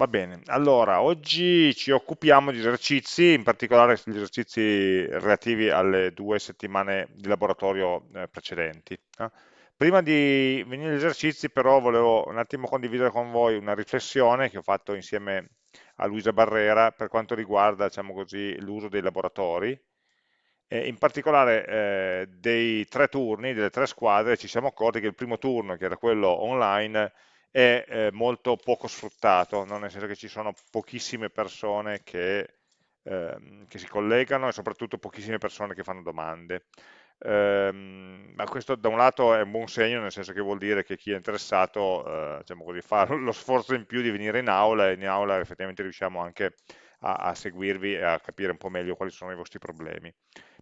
Va bene, allora oggi ci occupiamo di esercizi, in particolare gli esercizi relativi alle due settimane di laboratorio eh, precedenti. eh. Prima di venire agli esercizi però volevo un attimo condividere con voi una riflessione che ho fatto insieme a Luisa Barrera per quanto riguarda diciamo l'uso dei laboratori. In particolare eh, dei tre turni, delle tre squadre, ci siamo accorti che il primo turno, che era quello online, è eh, molto poco sfruttato, no? nel senso che ci sono pochissime persone che, ehm, che, si collegano e soprattutto pochissime persone che fanno domande. Ehm, ma questo da un lato è un buon segno, nel senso che vuol dire che chi è interessato eh, diciamo così, fa lo sforzo in più di venire in aula e in aula effettivamente riusciamo anche a, a seguirvi e a capire un po' meglio quali sono i vostri problemi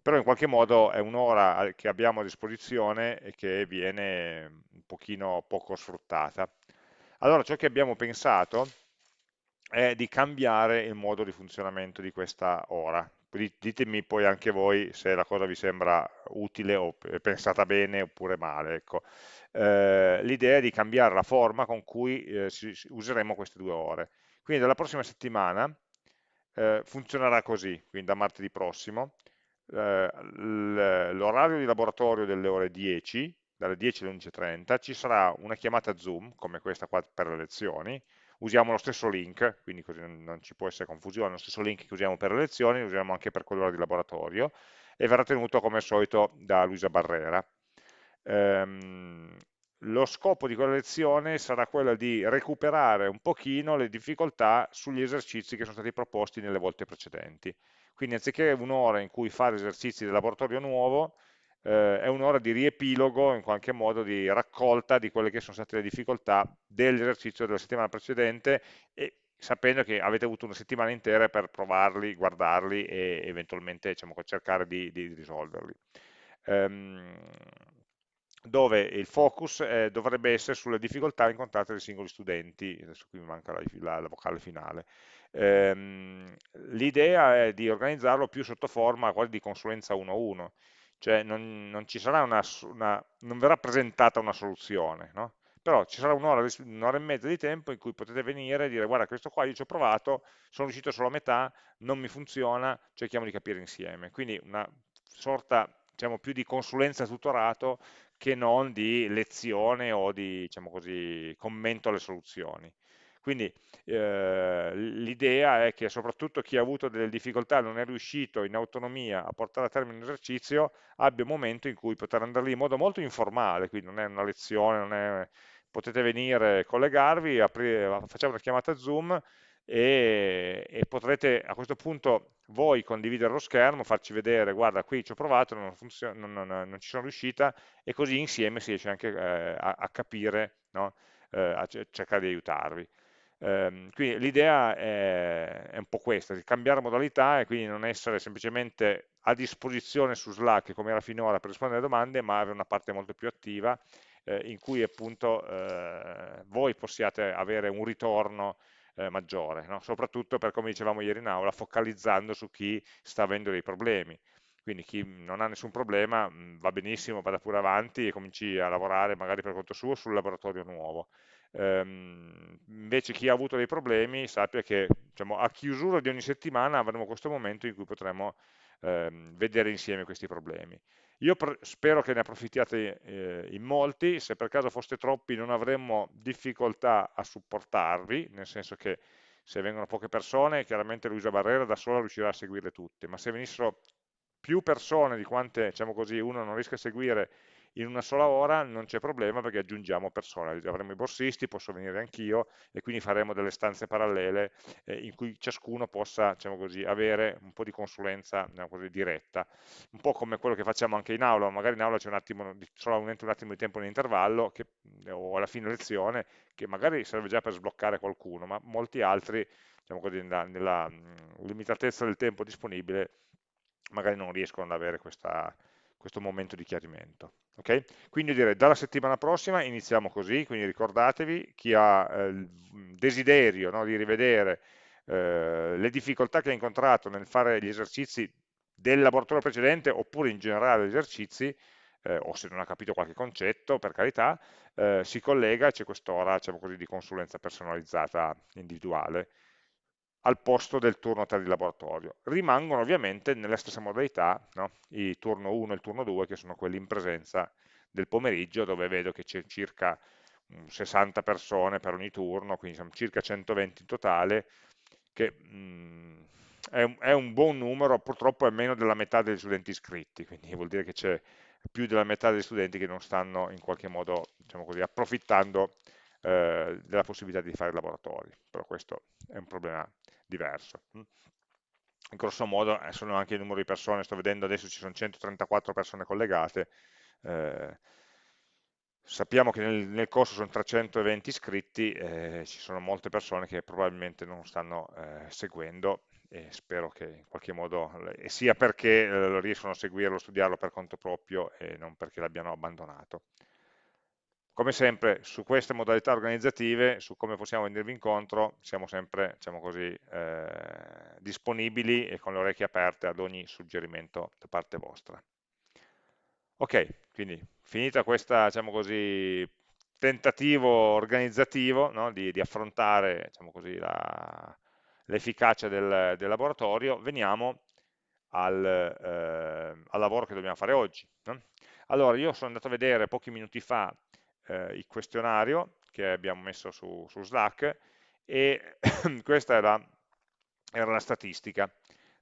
però in qualche modo è un'ora che abbiamo a disposizione e che viene un pochino poco sfruttata. Allora ciò che abbiamo pensato è di cambiare il modo di funzionamento di questa ora. Ditemi poi anche voi se la cosa vi sembra utile o pensata bene oppure male. Ecco. Eh, L'idea è di cambiare la forma con cui eh, useremo queste due ore. Quindi dalla prossima settimana eh, funzionerà così, quindi da martedì prossimo, eh, l'orario di laboratorio delle ore 10 dalle 10 alle 11.30 ci sarà una chiamata Zoom, come questa qua per le lezioni, usiamo lo stesso link, quindi così non ci può essere confusione, lo stesso link che usiamo per le lezioni, lo usiamo anche per quell'ora di laboratorio, e verrà tenuto come al solito da Luisa Barrera. Ehm, lo scopo di quella lezione sarà quello di recuperare un pochino le difficoltà sugli esercizi che sono stati proposti nelle volte precedenti. Quindi anziché un'ora in cui fare esercizi del laboratorio nuovo, eh, è un'ora di riepilogo, in qualche modo di raccolta di quelle che sono state le difficoltà dell'esercizio della settimana precedente e sapendo che avete avuto una settimana intera per provarli, guardarli e eventualmente diciamo, cercare di, di risolverli. Um, dove il focus eh, dovrebbe essere sulle difficoltà incontrate dai singoli studenti, adesso qui mi manca la, la, la vocale finale. Ehm, L'idea è di organizzarlo più sotto forma quasi di consulenza 1 a 1, cioè non, non, una, una, non, verrà presentata una soluzione, no? però ci sarà un'ora un e mezza di tempo in cui potete venire e dire guarda questo qua io ci ho provato, sono riuscito solo a metà, non mi funziona, cerchiamo di capire insieme. Quindi una sorta diciamo, più di consulenza tutorato che non di lezione o di diciamo così, commento alle soluzioni. Quindi eh, l'idea è che soprattutto chi ha avuto delle difficoltà non è riuscito in autonomia a portare a termine un esercizio abbia un momento in cui poter andare lì in modo molto informale, quindi non è una lezione, è... potete venire, collegarvi, aprire, facciamo una chiamata Zoom e, e, potrete a questo punto voi condividere lo schermo, farci vedere, guarda qui ci ho provato, non, non, non, non ci sono riuscita e così insieme si riesce anche eh, a, a, capire, no? eh, a cercare di aiutarvi. Eh, quindi l'idea è, è, un po' questa, di cambiare modalità e quindi non essere semplicemente a disposizione su Slack come era finora per rispondere alle domande, ma avere una parte molto più attiva eh, in cui appunto eh, voi possiate avere un ritorno eh, maggiore, no? soprattutto per come dicevamo ieri in aula, focalizzando su chi sta avendo dei problemi. Quindi chi non ha nessun problema va benissimo, vada pure avanti e cominci a lavorare magari per conto suo sul laboratorio nuovo. Ehm, invece chi ha avuto dei problemi sappia che diciamo, a chiusura di ogni settimana avremo questo momento in cui potremo ehm, vedere insieme questi problemi. Io spero che ne approfittiate eh, in molti, se per caso foste troppi non avremmo difficoltà a supportarvi, nel senso che se vengono poche persone, chiaramente Luisa Barrera da sola riuscirà a seguirle tutte, ma se venissero più persone di quante, diciamo così, uno non riesca a seguire in una sola ora non c'è problema perché aggiungiamo persone, avremo i borsisti, posso venire anch'io e quindi faremo delle stanze parallele eh, in cui ciascuno possa diciamo così, avere un po' di consulenza diciamo così, diretta, un po' come quello che facciamo anche in aula, magari in aula c'è un attimo, solamente un attimo di tempo in intervallo che, o alla fine lezione che magari serve già per sbloccare qualcuno, ma molti altri diciamo così, nella, nella limitatezza del tempo disponibile magari non riescono ad avere questa, questo momento di chiarimento. Okay? Quindi direi dalla settimana prossima iniziamo così, quindi ricordatevi chi ha eh, il desiderio no, di rivedere eh, le difficoltà che ha incontrato nel fare gli esercizi del laboratorio precedente oppure in generale gli esercizi, eh, o se non ha capito qualche concetto, per carità, eh, si collega e c'è quest'ora diciamo di consulenza personalizzata individuale al posto del turno 3 di laboratorio. Rimangono ovviamente nella stessa modalità no? i turno 1 e il turno 2 che sono quelli in presenza del pomeriggio dove vedo che c'è circa 60 persone per ogni turno, quindi sono circa 120 in totale, che mh, mm, è, un, è, un, buon numero, purtroppo è meno della metà degli studenti iscritti, quindi vuol dire che c'è più della metà degli studenti che non stanno in qualche modo diciamo così, approfittando eh, della possibilità di fare laboratori, però questo è un problema diverso. In grosso modo eh, sono anche il numero di persone, sto vedendo adesso ci sono 134 persone collegate, eh, sappiamo che nel, nel, corso sono 320 iscritti, eh, ci sono molte persone che probabilmente non stanno eh, seguendo e spero che in qualche modo, sia perché eh, riescono a seguirlo, studiarlo per conto proprio e non perché l'abbiano abbandonato. Come sempre, su queste modalità organizzative, su come possiamo venirvi incontro, siamo sempre diciamo così, eh, disponibili e con le orecchie aperte ad ogni suggerimento da parte vostra. Ok, quindi finita questo diciamo tentativo organizzativo no, di, di, affrontare diciamo l'efficacia del, del, laboratorio, veniamo al, eh, al, lavoro che dobbiamo fare oggi. No? Allora, io sono andato a vedere pochi minuti fa eh, il questionario che abbiamo messo su, su Slack e questa era, era la statistica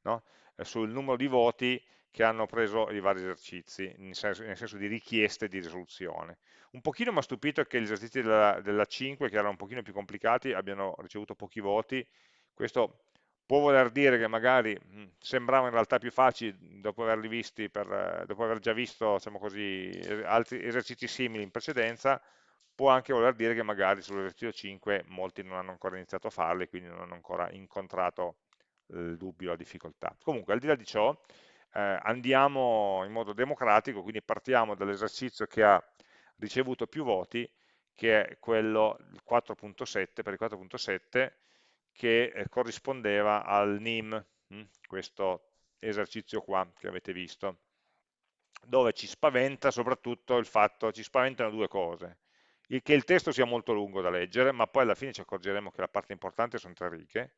no? Eh, sul numero di voti che hanno preso i vari esercizi, nel senso, nel senso di richieste di risoluzione. Un pochino mi ha stupito che gli esercizi della, della 5, che erano un pochino più complicati, abbiano ricevuto pochi voti. Questo può voler dire che magari mh, sembravano in realtà più facili dopo averli visti, per, dopo aver già visto diciamo così, altri esercizi simili in precedenza, può anche voler dire che magari sull'esercizio 5 molti non hanno ancora iniziato a farli, quindi non hanno ancora incontrato il dubbio, la difficoltà. Comunque, al di là di ciò, eh, andiamo in modo democratico, quindi partiamo dall'esercizio che ha ricevuto più voti, che è quello 4.7, per il 4.7, che eh, corrispondeva al NIM, hm, questo esercizio qua che avete visto, dove ci spaventa soprattutto il fatto, ci spaventano due cose, il, che il testo sia molto lungo da leggere, ma poi alla fine ci accorgeremo che la parte importante sono tre righe,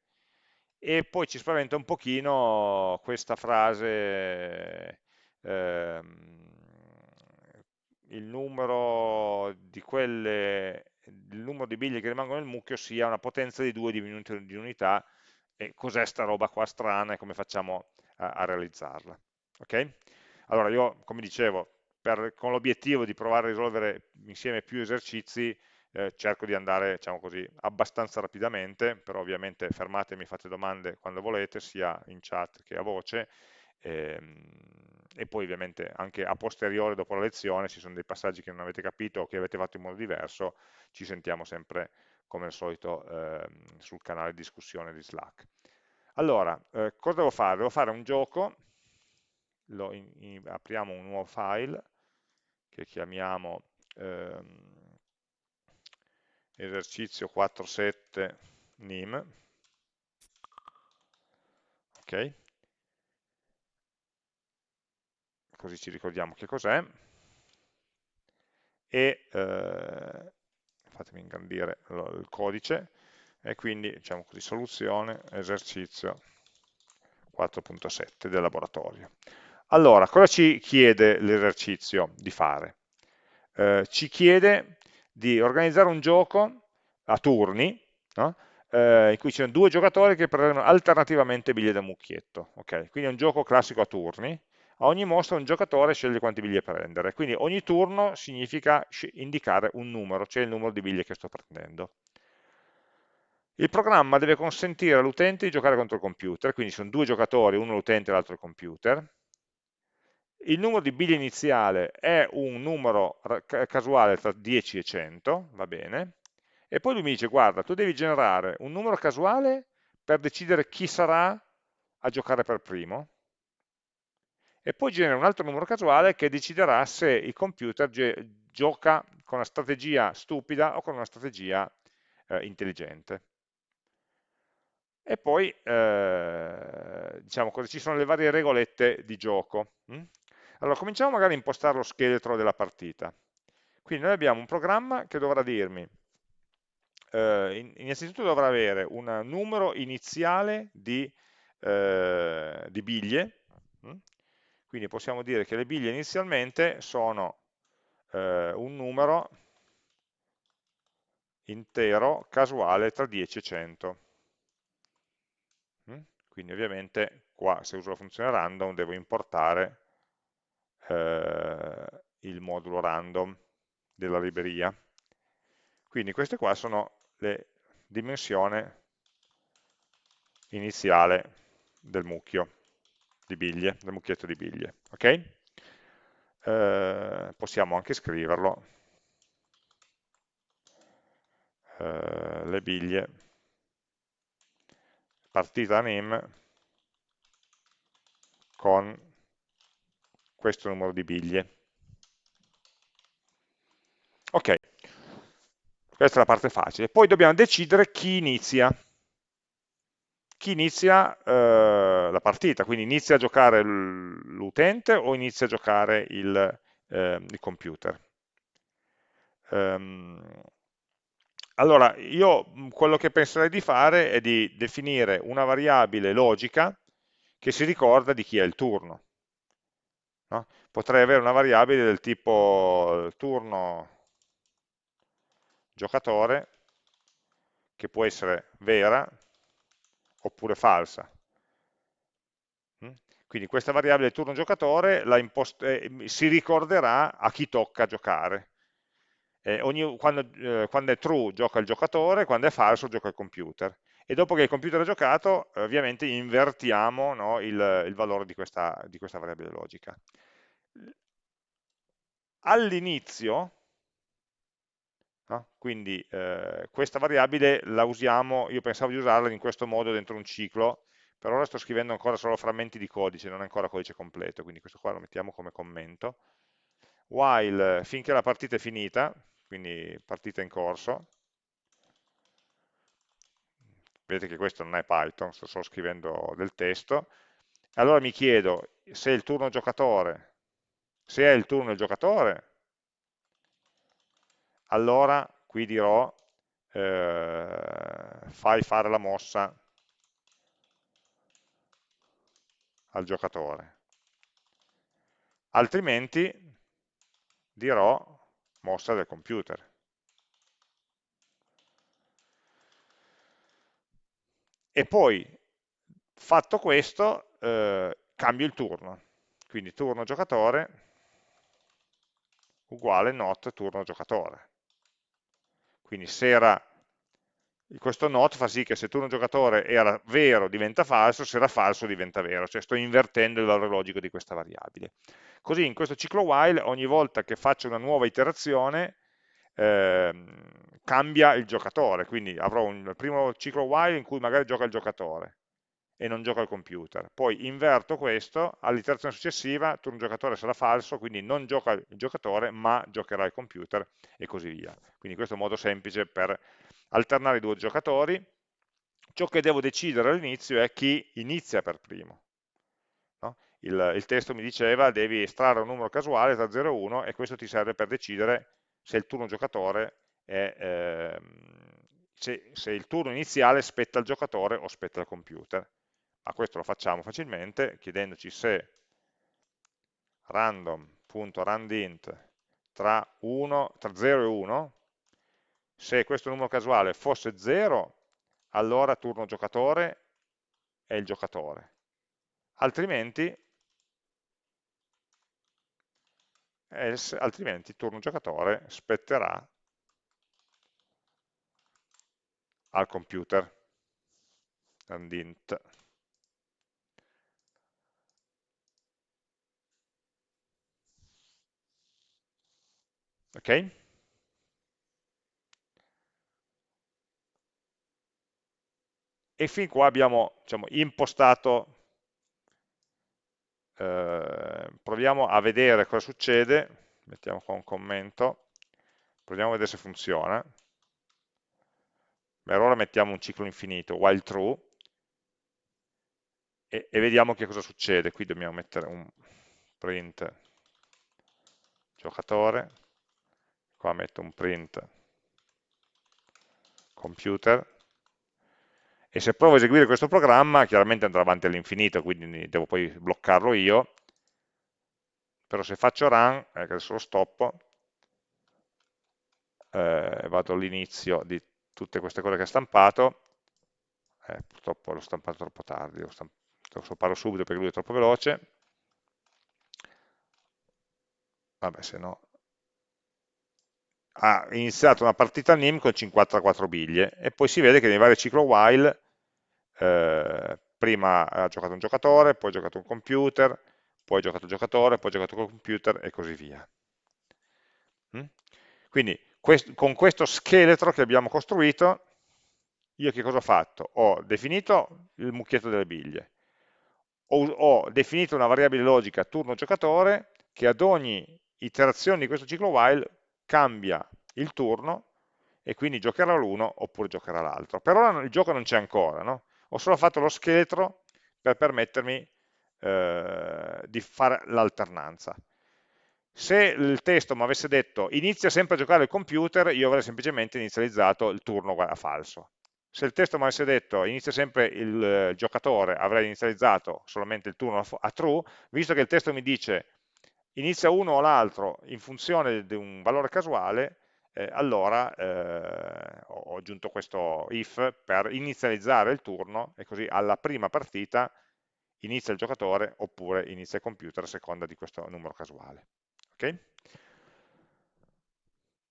e poi ci spaventa un pochino questa frase, ehm, il numero di quelle il numero di biglie che rimangono nel mucchio sia una potenza di 2 diminuita di unità e cos'è sta roba qua strana e come facciamo a, a realizzarla. Ok? Allora io, come dicevo, per, con l'obiettivo di provare a risolvere insieme più esercizi, eh, cerco di andare, diciamo così, abbastanza rapidamente, però ovviamente fermatemi, fate domande quando volete, sia in chat che a voce, ehm, e poi ovviamente anche a posteriore dopo la lezione ci sono dei passaggi che non avete capito o che avete fatto in modo diverso, ci sentiamo sempre come al solito eh, sul canale di discussione di Slack. Allora, eh, cosa devo fare? Devo fare un gioco, in, in, apriamo un nuovo file che chiamiamo ehm, esercizio 4.7 nim, ok? Così ci ricordiamo che cos'è. E eh, fatemi ingrandire il codice, e quindi diciamo così, soluzione, esercizio 4.7 del laboratorio. Allora, cosa ci chiede l'esercizio di fare? Eh, ci chiede di organizzare un gioco a turni, no? eh, in cui ci sono due giocatori che prendono alternativamente biglie da mucchietto. Okay? Quindi è un gioco classico a turni, a ogni mostra un giocatore sceglie quanti biglie prendere, quindi ogni turno significa indicare un numero, cioè il numero di biglie che sto prendendo. Il programma deve consentire all'utente di giocare contro il computer, quindi sono due giocatori, uno l'utente e l'altro il computer. Il numero di biglie iniziale è un numero casuale tra 10 e 100, va bene, e poi lui mi dice, guarda, tu devi generare un numero casuale per decidere chi sarà a giocare per primo, e poi genera un altro numero casuale che deciderà se il computer gioca con una strategia stupida o con una strategia eh, intelligente. E poi, eh, diciamo così, ci sono le varie regolette di gioco. Hm? Allora, cominciamo magari a impostare lo scheletro della partita. Quindi noi abbiamo un programma che dovrà dirmi, eh, innanzitutto dovrà avere un numero iniziale di, eh, di biglie, hm? Quindi possiamo dire che le biglie inizialmente sono eh, un numero intero casuale tra 10 e 100. Hm? Quindi ovviamente qua se uso la funzione random devo importare eh, il modulo random della libreria. Quindi queste qua sono le dimensioni iniziale del mucchio di biglie, del mucchietto di biglie. Okay? Eh, possiamo anche scriverlo, eh, le biglie, partita name con questo numero di biglie. Ok, questa è la parte facile. Poi dobbiamo decidere chi inizia. Chi inizia eh, la partita, quindi inizia a giocare l'utente o inizia a giocare il, eh, il computer. Um, allora, io quello che penserei di fare è di definire una variabile logica che si ricorda di chi è il turno. No? Potrei avere una variabile del tipo turno giocatore, che può essere vera oppure falsa. Mm? Quindi questa variabile turno giocatore eh, si ricorderà a chi tocca giocare. Eh, ogni, quando, eh, quando, è true gioca il giocatore, quando è falso gioca il computer. E dopo che il computer ha giocato, ovviamente invertiamo no, il, il, valore di questa, di questa variabile logica. All'inizio No? Quindi eh, questa variabile la usiamo, io pensavo di usarla in questo modo dentro un ciclo, per ora sto scrivendo ancora solo frammenti di codice, non è ancora codice completo, quindi questo qua lo mettiamo come commento. While finché la partita è finita, quindi partita in corso, vedete che questo non è Python, sto solo scrivendo del testo, allora mi chiedo se il turno giocatore, se è il turno del giocatore, allora qui dirò eh, fai fare la mossa al giocatore. Altrimenti dirò mossa del computer. E poi, fatto questo, eh, cambio il turno. Quindi turno giocatore uguale not turno giocatore. Quindi se era, questo not fa sì che se turno giocatore era vero diventa falso, se era falso diventa vero, cioè sto invertendo il valore logico di questa variabile. Così in questo ciclo while ogni volta che faccio una nuova iterazione eh, cambia il giocatore, quindi avrò un primo ciclo while in cui magari gioca il giocatore, e non gioca al computer. Poi inverto questo, all'iterazione successiva turno giocatore sarà falso, quindi non gioca il giocatore, ma giocherà il computer e così via. Quindi questo è un modo semplice per alternare i due giocatori. Ciò che devo decidere all'inizio è chi inizia per primo. No? Il, il, testo mi diceva devi estrarre un numero casuale tra 0 e 1 e questo ti serve per decidere se il turno giocatore è... Ehm, se, se il turno iniziale spetta al giocatore o spetta al computer ma questo lo facciamo facilmente chiedendoci se random.randint tra, tra 0 e 1, se questo numero casuale fosse 0, allora turno giocatore è il giocatore, altrimenti, else, altrimenti turno giocatore spetterà al computer, randint. Ok? E fin qua abbiamo diciamo, impostato, eh, proviamo a vedere cosa succede, mettiamo qua un commento, proviamo a vedere se funziona. Per ora mettiamo un ciclo infinito, while true, e, e vediamo che cosa succede. Qui dobbiamo mettere un print giocatore, qua metto un print computer, e se provo a eseguire questo programma, chiaramente andrà avanti all'infinito, quindi devo poi bloccarlo io, però se faccio run, eh, adesso lo stoppo, eh, vado all'inizio di tutte queste cose che ha stampato, eh, purtroppo l'ho stampato troppo tardi, lo, stamp lo stopparlo subito perché lui è troppo veloce, vabbè se no ha iniziato una partita NIM con 54 biglie e poi si vede che nei vari ciclo while eh, prima ha giocato un giocatore, poi ha giocato un computer, poi ha giocato un giocatore, poi ha giocato un computer e così via. Mm? Quindi quest con questo scheletro che abbiamo costruito, io che cosa ho fatto? Ho definito il mucchietto delle biglie, ho, ho definito una variabile logica turno giocatore che ad ogni iterazione di questo ciclo while cambia il turno e quindi giocherà l'uno oppure giocherà l'altro. Per ora il gioco non c'è ancora, no? ho solo fatto lo scheletro per permettermi eh, di fare l'alternanza. Se il testo mi avesse detto inizia sempre a giocare il computer, io avrei semplicemente inizializzato il turno a falso. Se il testo mi avesse detto inizia sempre il eh, giocatore, avrei inizializzato solamente il turno a true, visto che il testo mi dice inizia uno o l'altro in funzione di un valore casuale, eh, allora eh, ho aggiunto questo if per inizializzare il turno e così alla prima partita inizia il giocatore oppure inizia il computer a seconda di questo numero casuale. Okay?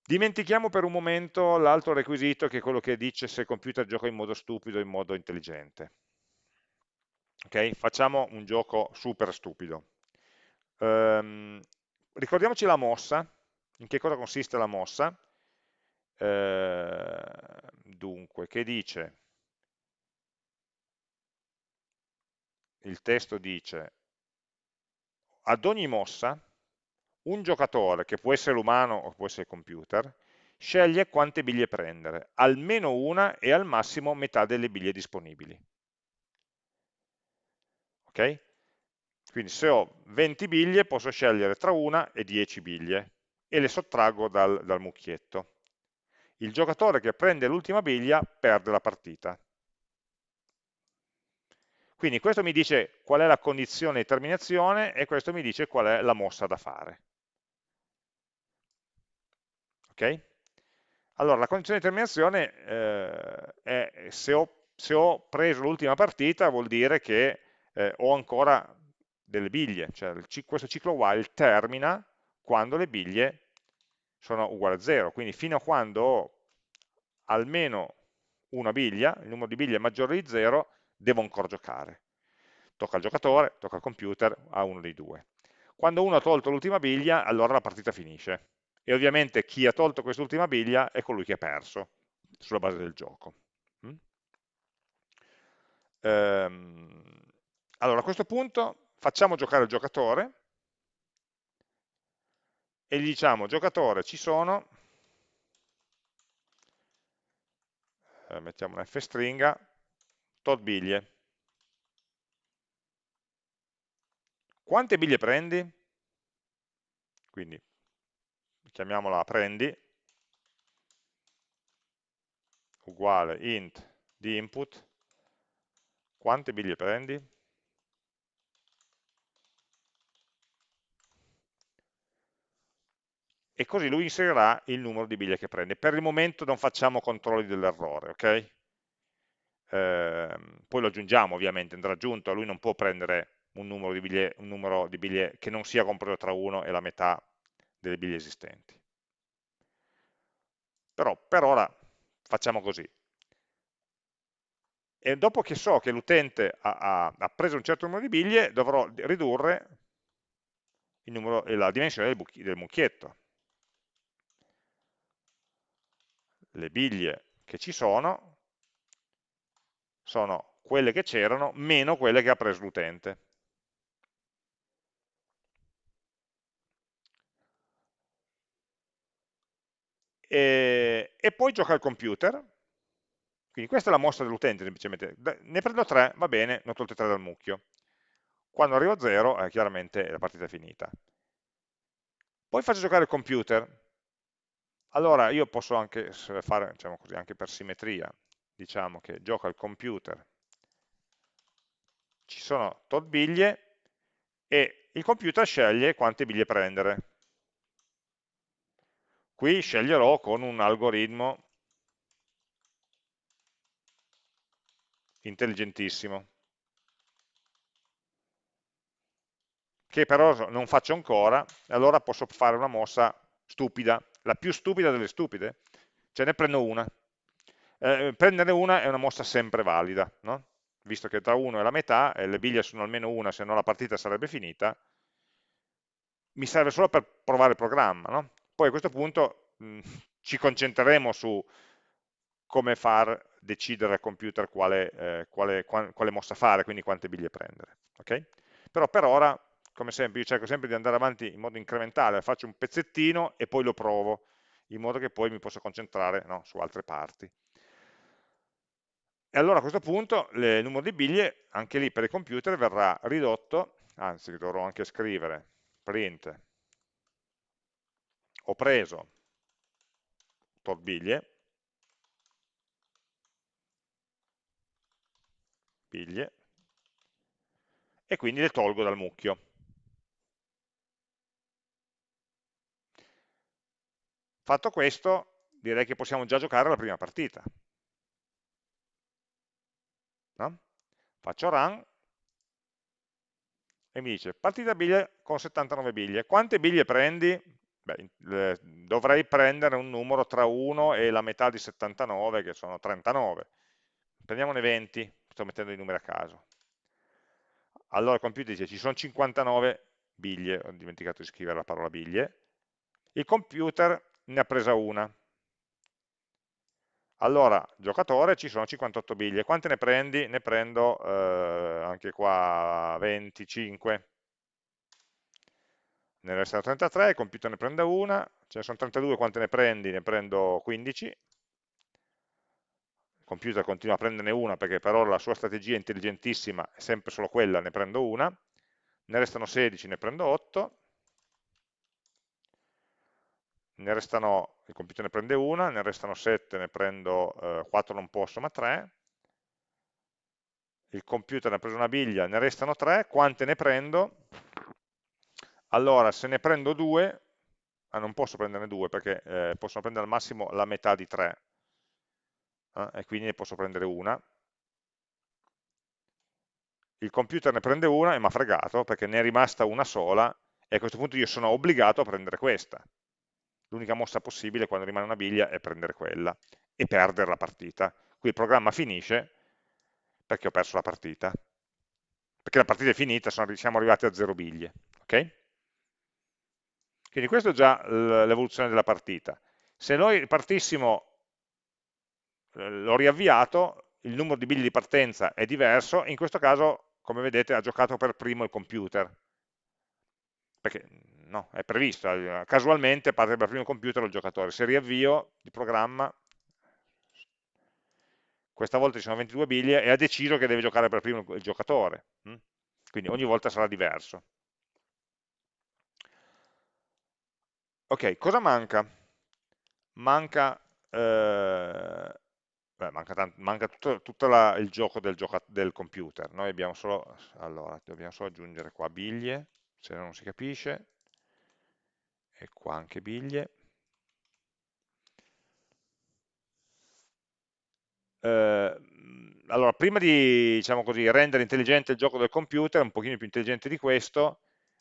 Dimentichiamo per un momento l'altro requisito che è quello che dice se il computer gioca in modo stupido o in modo intelligente. Okay? Facciamo un gioco super stupido. Um, ricordiamoci la mossa, in che cosa consiste la mossa? Uh, dunque, che dice? Il testo dice, ad ogni mossa, un giocatore, che può essere l'umano o può essere computer, sceglie quante biglie prendere, almeno una e al massimo metà delle biglie disponibili. Ok? Quindi se ho 20 biglie posso scegliere tra una e 10 biglie e le sottraggo dal, dal mucchietto. Il giocatore che prende l'ultima biglia perde la partita. Quindi questo mi dice qual è la condizione di terminazione e questo mi dice qual è la mossa da fare. Ok? Allora, la condizione di terminazione eh, è se ho, se ho preso l'ultima partita vuol dire che eh, ho ancora delle biglie, cioè questo ciclo while termina quando le biglie sono uguali a 0, quindi fino a quando ho almeno una biglia, il numero di biglie è maggiore di 0, devo ancora giocare. Tocca al giocatore, tocca al computer, a uno dei due. Quando uno ha tolto l'ultima biglia, allora la partita finisce. E ovviamente chi ha tolto quest'ultima biglia è colui che ha perso, sulla base del gioco. Mm? Ehm, allora, a questo punto facciamo giocare il giocatore e gli diciamo giocatore ci sono eh, mettiamo una f stringa tot biglie quante biglie prendi? quindi chiamiamola prendi uguale int di input quante biglie prendi? E così lui inserirà il numero di biglie che prende. Per il momento non facciamo controlli dell'errore, ok? Eh, poi lo aggiungiamo ovviamente, andrà aggiunto, lui non può prendere un numero di biglie, numero di biglie che non sia compreso tra 1 e la metà delle biglie esistenti. Però per ora facciamo così. E dopo che so che l'utente ha, ha, ha, preso un certo numero di biglie, dovrò ridurre numero, la dimensione del, del mucchietto. Le biglie che ci sono sono quelle che c'erano meno quelle che ha preso l'utente. E, e, poi gioca al computer, quindi questa è la mossa dell'utente semplicemente, ne prendo 3, va bene, ne ho tolte 3 dal mucchio. Quando arrivo a 0, eh, chiaramente la partita è finita. Poi faccio giocare il computer. Allora io posso anche fare, diciamo così, anche per simmetria, diciamo che gioca il computer, ci sono tot biglie e il computer sceglie quante biglie prendere. Qui sceglierò con un algoritmo intelligentissimo, che però non faccio ancora, allora posso fare una mossa stupida, la più stupida delle stupide, cioè ne prendo una. Eh, prendere una è una mossa sempre valida, no? visto che tra 1 e la metà, e le biglie sono almeno una, se no la partita sarebbe finita, mi serve solo per provare il programma. No? Poi a questo punto mh, ci concentreremo su come far decidere al computer quale, eh, quale, quale, mossa fare, quindi quante biglie prendere. Okay? Però per ora, come sempre, io cerco sempre di andare avanti in modo incrementale, faccio un pezzettino e poi lo provo, in modo che poi mi possa concentrare no, su altre parti. E allora a questo punto il numero di biglie, anche lì per il computer, verrà ridotto, anzi dovrò anche scrivere print, ho preso tot biglie, biglie, e quindi le tolgo dal mucchio. Fatto questo, direi che possiamo già giocare la prima partita no? faccio run e mi dice partita biglie con 79 biglie, quante biglie prendi? Beh, dovrei prendere un numero tra 1 e la metà di 79 che sono 39, prendiamone 20, sto mettendo i numeri a caso. Allora il computer dice ci sono 59 biglie, ho dimenticato di scrivere la parola biglie, il computer ne ha presa una, allora, giocatore, ci sono 58 biglie. Quante ne prendi? Ne prendo eh, anche qua 25. Ne restano 33, il computer ne prende una, ce ne sono 32, quante ne prendi? Ne prendo 15. Il computer continua a prenderne una perché per ora la sua strategia è intelligentissima, è sempre solo quella, ne prendo una. Ne restano 16, ne prendo 8 ne restano, il computer ne prende una, ne restano 7, ne prendo eh, 4 non posso, ma 3, il computer ne ha preso una biglia, ne restano 3, quante ne prendo? Allora, se ne prendo 2, ah, non posso prenderne 2 perché eh, possono prendere al massimo la metà di 3, eh, e quindi ne posso prendere una. Il computer ne prende una e mi ha fregato perché ne è rimasta una sola e a questo punto io sono obbligato a prendere questa l'unica mossa possibile quando rimane una biglia è prendere quella e perdere la partita. Qui il programma finisce perché ho perso la partita. Perché la partita è finita, siamo arrivati a zero biglie. Okay? Quindi questa è già l'evoluzione della partita. Se noi partissimo, eh, l'ho riavviato, il numero di biglie di partenza è diverso, in questo caso, come vedete, ha giocato per primo il computer. Perché no, è previsto, eh, casualmente parte dal primo computer il giocatore, se riavvio il programma, questa volta ci sono 22 biglie e ha deciso che deve giocare per primo il giocatore, hm? quindi ogni volta sarà diverso. Ok, cosa manca? Manca, eh, beh, manca, tanto, manca tutto, tutto la, il gioco del, gioca, del, computer, noi abbiamo solo, allora, dobbiamo solo aggiungere qua biglie, se non si capisce, e qua anche biglie. Eh, allora, prima di diciamo così, rendere intelligente il gioco del computer, un pochino più intelligente di questo,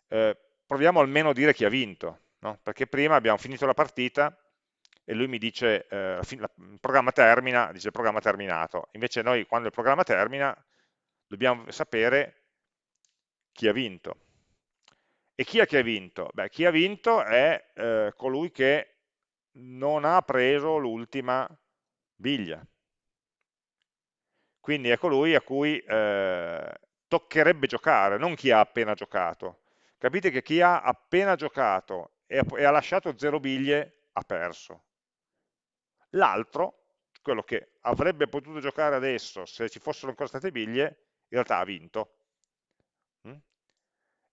eh, proviamo almeno a dire chi ha vinto, no? perché prima abbiamo finito la partita e lui mi dice, eh, il programma termina, dice il programma terminato, invece noi quando il programma termina dobbiamo sapere chi ha vinto. E chi è che ha vinto? Beh, chi ha vinto è eh, colui che non ha preso l'ultima biglia. Quindi è colui a cui eh, toccherebbe giocare, non chi ha appena giocato. Capite che chi ha appena giocato e e ha lasciato zero biglie ha perso. L'altro, quello che avrebbe potuto giocare adesso se ci fossero ancora state biglie, in realtà ha vinto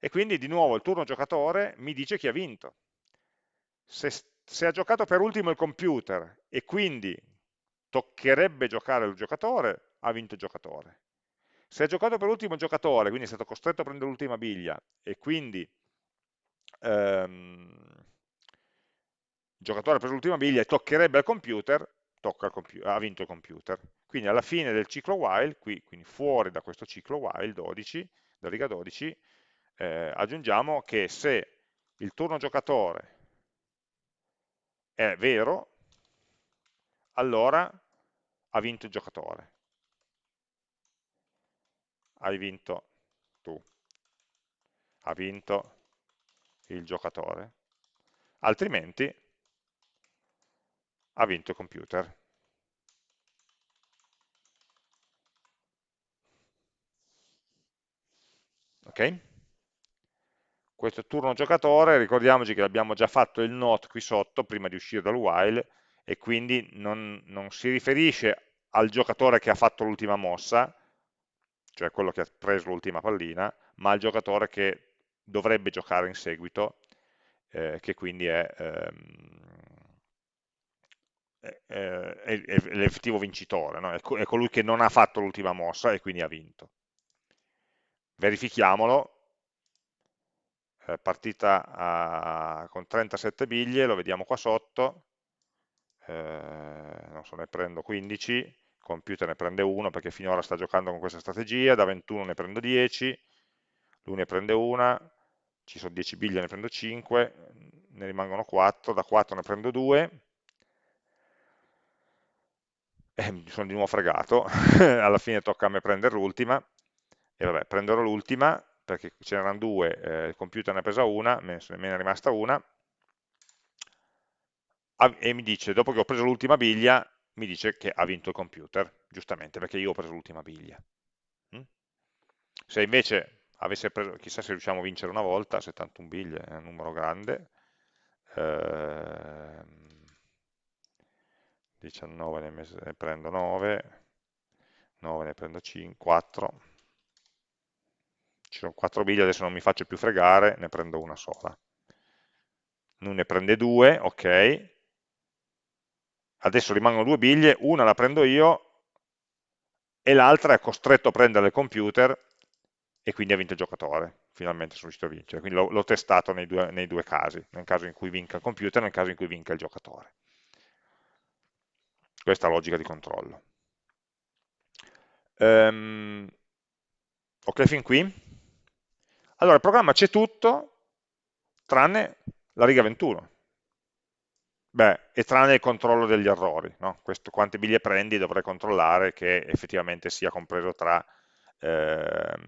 e quindi di nuovo il turno giocatore mi dice chi ha vinto. se, se ha giocato per ultimo il computer e quindi toccherebbe giocare il giocatore, ha vinto il giocatore. Se ha giocato per ultimo il giocatore, quindi è stato costretto a prendere l'ultima biglia e quindi ehm, il giocatore ha preso l'ultima biglia e toccherebbe al computer, computer, ha vinto il computer. Quindi alla fine del ciclo while, qui, quindi fuori da questo ciclo while 12, da riga 12, eh, aggiungiamo che se il turno giocatore è vero, allora ha vinto il giocatore. Hai vinto tu. Ha vinto il giocatore. Altrimenti ha vinto il computer. Ok? Questo turno giocatore, ricordiamoci che abbiamo già fatto il not qui sotto prima di uscire dal while e quindi non, non si riferisce al giocatore che ha fatto l'ultima mossa, cioè quello che ha preso l'ultima pallina, ma al giocatore che dovrebbe giocare in seguito, eh, che quindi è, ehm, è, è, è l'effettivo vincitore, no? è colui che non ha fatto l'ultima mossa e quindi ha vinto. Verifichiamolo, eh, partita a, con 37 biglie, lo vediamo qua sotto, eh, non so, ne prendo 15, il computer ne prende 1 perché finora sta giocando con questa strategia, da 21 ne prendo 10, lui ne prende una, ci sono 10 biglie, ne prendo 5, ne rimangono 4, da 4 ne prendo 2, e mi sono di nuovo fregato, alla fine tocca a me prendere l'ultima, e vabbè, prenderò l'ultima, perché ce n'erano due, eh, il computer ne ha presa una, me ne è rimasta una, e mi dice, dopo che ho preso l'ultima biglia, mi dice che ha vinto il computer, giustamente, perché io ho preso l'ultima biglia. Mm? Se invece avesse preso, chissà se riusciamo a vincere una volta, 71 biglie è un numero grande, eh, 19 ne, prendo 9, 9 ne prendo 5, 4, ci sono 4 biglie, adesso non mi faccio più fregare, ne prendo una sola. Lui ne prende 2, ok, adesso rimangono due biglie, una la prendo io e l'altra è costretto a prendere il computer e quindi ha vinto il giocatore, finalmente sono riuscito a vincere, quindi l'ho testato nei due, nei due, casi, nel caso in cui vinca il computer e nel caso in cui vinca il giocatore. Questa è la logica di controllo. Um, ok fin qui? Allora il programma c'è tutto tranne la riga 21. Beh, e tranne il controllo degli errori, no? Questo, quante biglie prendi dovrei controllare che effettivamente sia compreso tra, ehm,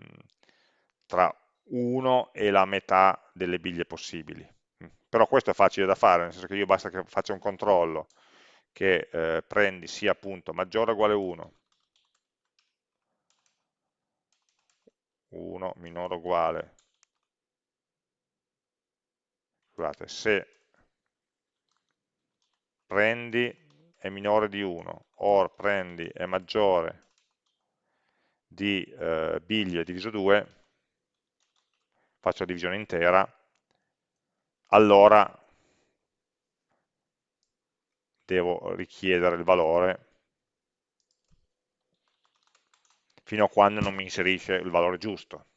tra 1 e la metà delle biglie possibili. Mm. Però questo è facile da fare, nel senso che io basta che faccia un controllo che eh, prendi sia appunto maggiore o uguale 1, 1 minore o uguale, scusate, se prendi è minore di 1, or prendi è maggiore di eh, biglie diviso 2, faccio la divisione intera, allora devo richiedere il valore fino a quando non mi inserisce il valore giusto.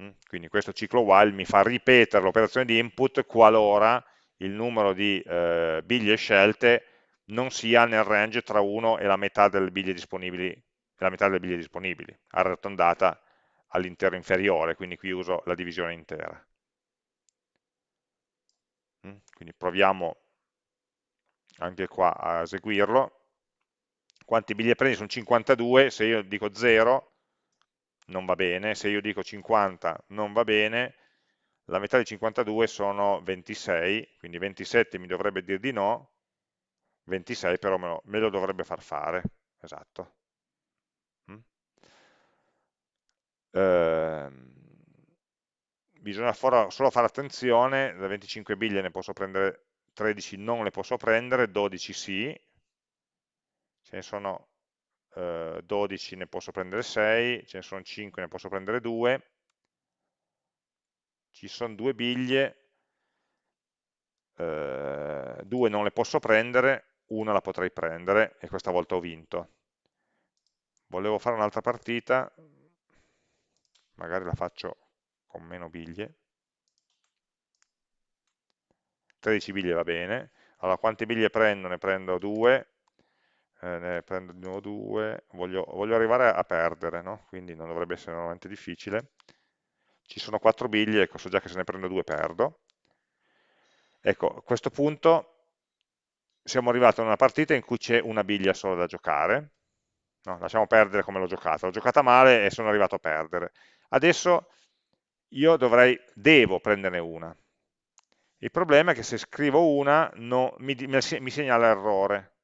Mm? Quindi questo ciclo while mi fa ripetere l'operazione di input qualora il numero di eh, biglie scelte non sia nel range tra 1 e la metà delle biglie disponibili, delle biglie disponibili arrotondata all'interno inferiore, quindi qui uso la divisione intera. Mm? Quindi proviamo anche qua a eseguirlo. Quanti biglie prendi? Sono 52, se io dico 0 non va bene, se io dico 50 non va bene, la metà di 52 sono 26, quindi 27 mi dovrebbe dire di no, 26 però me lo, me lo dovrebbe far fare, esatto. Mm? Eh, bisogna solo fare attenzione, da 25 biglie ne posso prendere 13, non le posso prendere, 12 sì, ce ne sono eh, 12, ne posso prendere 6, ce ne sono 5, ne posso prendere 2, ci sono due biglie eh, due non le posso prendere, una la potrei prendere e questa volta ho vinto. Volevo fare un'altra partita, magari la faccio con meno biglie, 13 biglie va bene, allora quante biglie prendo? Ne prendo 2, eh, ne prendo di nuovo 2, voglio, voglio, arrivare a perdere, no? quindi non dovrebbe essere veramente difficile, ci sono 4 biglie, ecco, so già che se ne prendo 2 perdo, ecco, a questo punto siamo arrivati a una partita in cui c'è una biglia sola da giocare, no, lasciamo perdere come l'ho giocata, l'ho giocata male e sono arrivato a perdere, adesso io dovrei, devo prenderne una, il problema è che se scrivo una no, mi, mi segnala errore.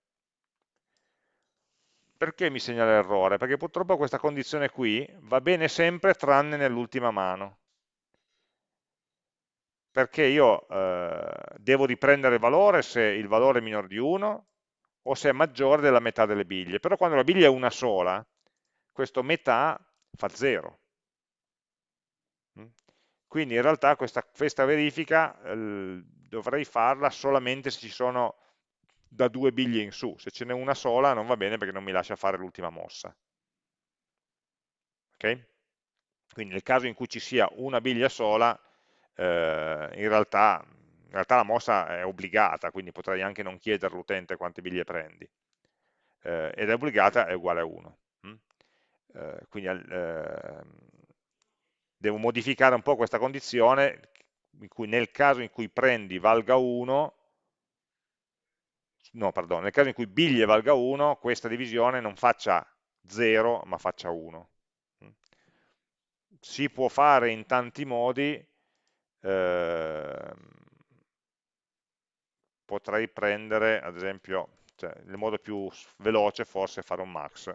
Perché mi segnala errore? Perché purtroppo questa condizione qui va bene sempre tranne nell'ultima mano. Perché io eh, devo riprendere il valore se il valore è minore di 1 o se è maggiore della metà delle biglie. Però quando la biglia è una sola, questo metà fa 0. Quindi in realtà questa, questa verifica eh, dovrei farla solamente se ci sono da due biglie in su, se ce n'è una sola non va bene perché non mi lascia fare l'ultima mossa. Okay? Quindi nel caso in cui ci sia una biglia sola, eh, in, realtà, in, realtà, la mossa è obbligata, quindi potrei anche non chiedere all'utente quante biglie prendi. Eh, ed è obbligata è uguale a 1. Mm? Eh, quindi ehm, devo modificare un po' questa condizione in cui nel caso in cui prendi valga 1, no, perdono, nel caso in cui biglie valga 1, questa divisione non faccia 0, ma faccia 1. Si può fare in tanti modi, eh, potrei prendere, ad esempio, cioè, il modo più veloce forse è fare un max,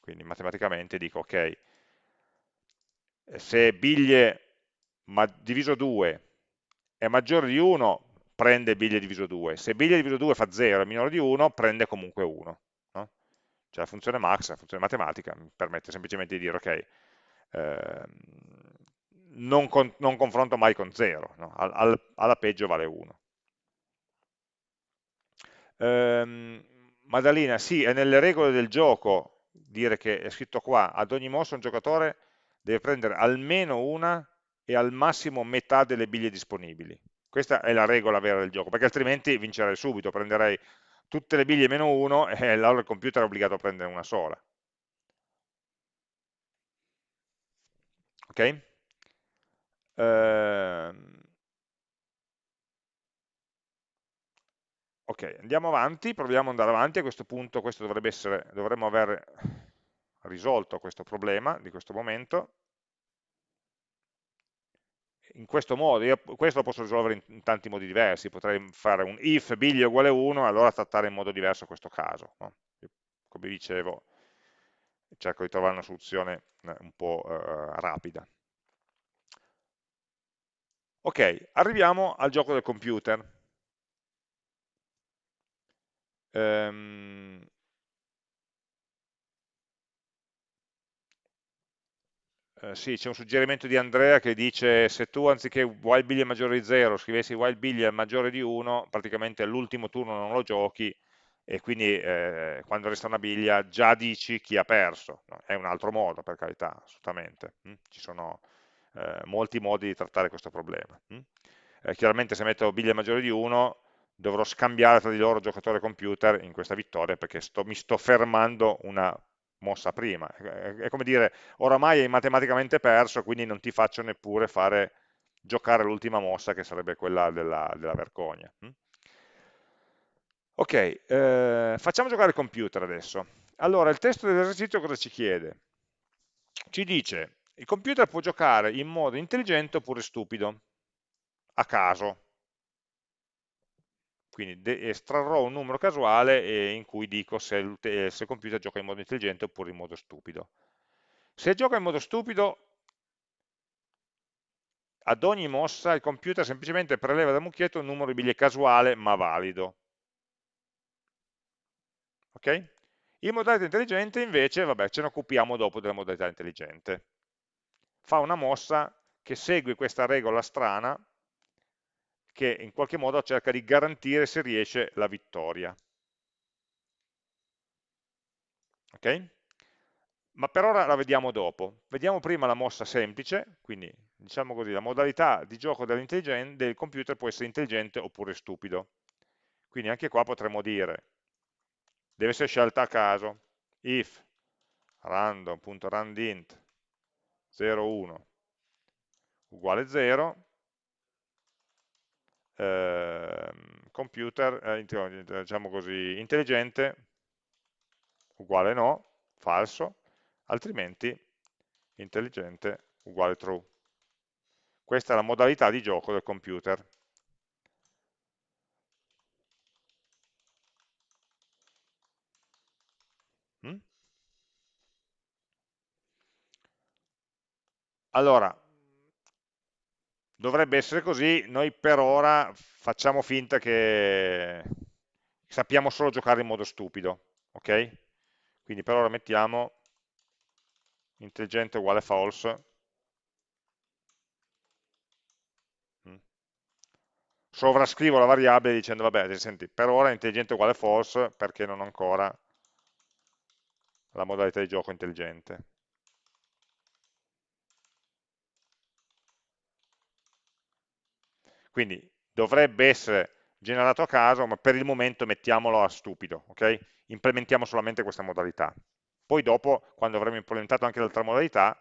quindi matematicamente dico, ok, se biglie diviso 2 è maggiore di 1, prende biglie diviso 2, se biglie diviso 2 fa 0 è minore di 1, prende comunque 1. No? Cioè la funzione max, la funzione matematica, mi permette semplicemente di dire, ok, eh, non, con, non, confronto mai con 0, no? al, al, alla peggio vale 1. Ehm, Madalina, sì, è nelle regole del gioco dire che è scritto qua, ad ogni mossa un giocatore deve prendere almeno una e al massimo metà delle biglie disponibili. Questa è la regola vera del gioco, perché altrimenti vincerei subito, prenderei tutte le biglie meno uno e allora il computer è obbligato a prendere una sola. Ok? Ehm... Ok, andiamo avanti, proviamo ad andare avanti, a questo punto questo dovrebbe essere, dovremmo aver risolto questo problema di questo momento. In questo modo, io questo lo posso risolvere in, tanti modi diversi, potrei fare un if biglie uguale 1 e allora trattare in modo diverso questo caso. No? Come dicevo, cerco di trovare una soluzione eh, un po' eh, rapida. Ok, arriviamo al gioco del computer. Um, Eh, sì, c'è un suggerimento di Andrea che dice se tu anziché while biglie maggiore di 0 scrivessi while biglie maggiore di 1, praticamente all'ultimo turno non lo giochi e quindi eh, quando resta una biglia già dici chi ha perso. No? È un altro modo, per carità, assolutamente. Mm? Ci sono eh, molti modi di trattare questo problema. Mm? Chiaramente se metto biglie maggiore di 1 dovrò scambiare tra di loro giocatore e computer in questa vittoria perché sto, mi sto fermando una mossa prima. È come dire, oramai hai matematicamente perso, quindi non ti faccio neppure fare giocare l'ultima mossa, che sarebbe quella della, della vergogna. Hm? Ok, eh, facciamo giocare il computer adesso. Allora, il testo dell'esercizio cosa ci chiede? Ci dice, il computer può giocare in modo intelligente oppure stupido, a caso, quindi estrarrò un numero casuale in cui dico se il, se il computer gioca in modo intelligente oppure in modo stupido. Se gioca in modo stupido, ad ogni mossa il computer semplicemente preleva dal mucchietto un numero di biglie casuale ma valido. Ok? In modalità intelligente invece, vabbè, ce ne occupiamo dopo della modalità intelligente. Fa una mossa che segue questa regola strana che in qualche modo cerca di garantire se riesce la vittoria. Ok? Ma per ora la vediamo dopo. Vediamo prima la mossa semplice, quindi diciamo così, la modalità di gioco del computer può essere intelligente oppure stupido. Quindi anche qua potremmo dire, deve essere scelta a caso, if random.randint 01 uguale 0, eh, computer, eh, diciamo così, intelligente uguale no, falso, altrimenti intelligente uguale true. Questa è la modalità di gioco del computer. Mm? Allora, dovrebbe essere così, noi per ora facciamo finta che sappiamo solo giocare in modo stupido, ok? Quindi per ora mettiamo intelligente uguale false, mm. sovrascrivo la variabile dicendo vabbè, senti, per ora intelligente uguale false perché non ho ancora la modalità di gioco intelligente. Quindi dovrebbe essere generato a caso, ma per il momento mettiamolo a stupido, ok? Implementiamo solamente questa modalità. Poi dopo, quando avremo implementato anche l'altra modalità,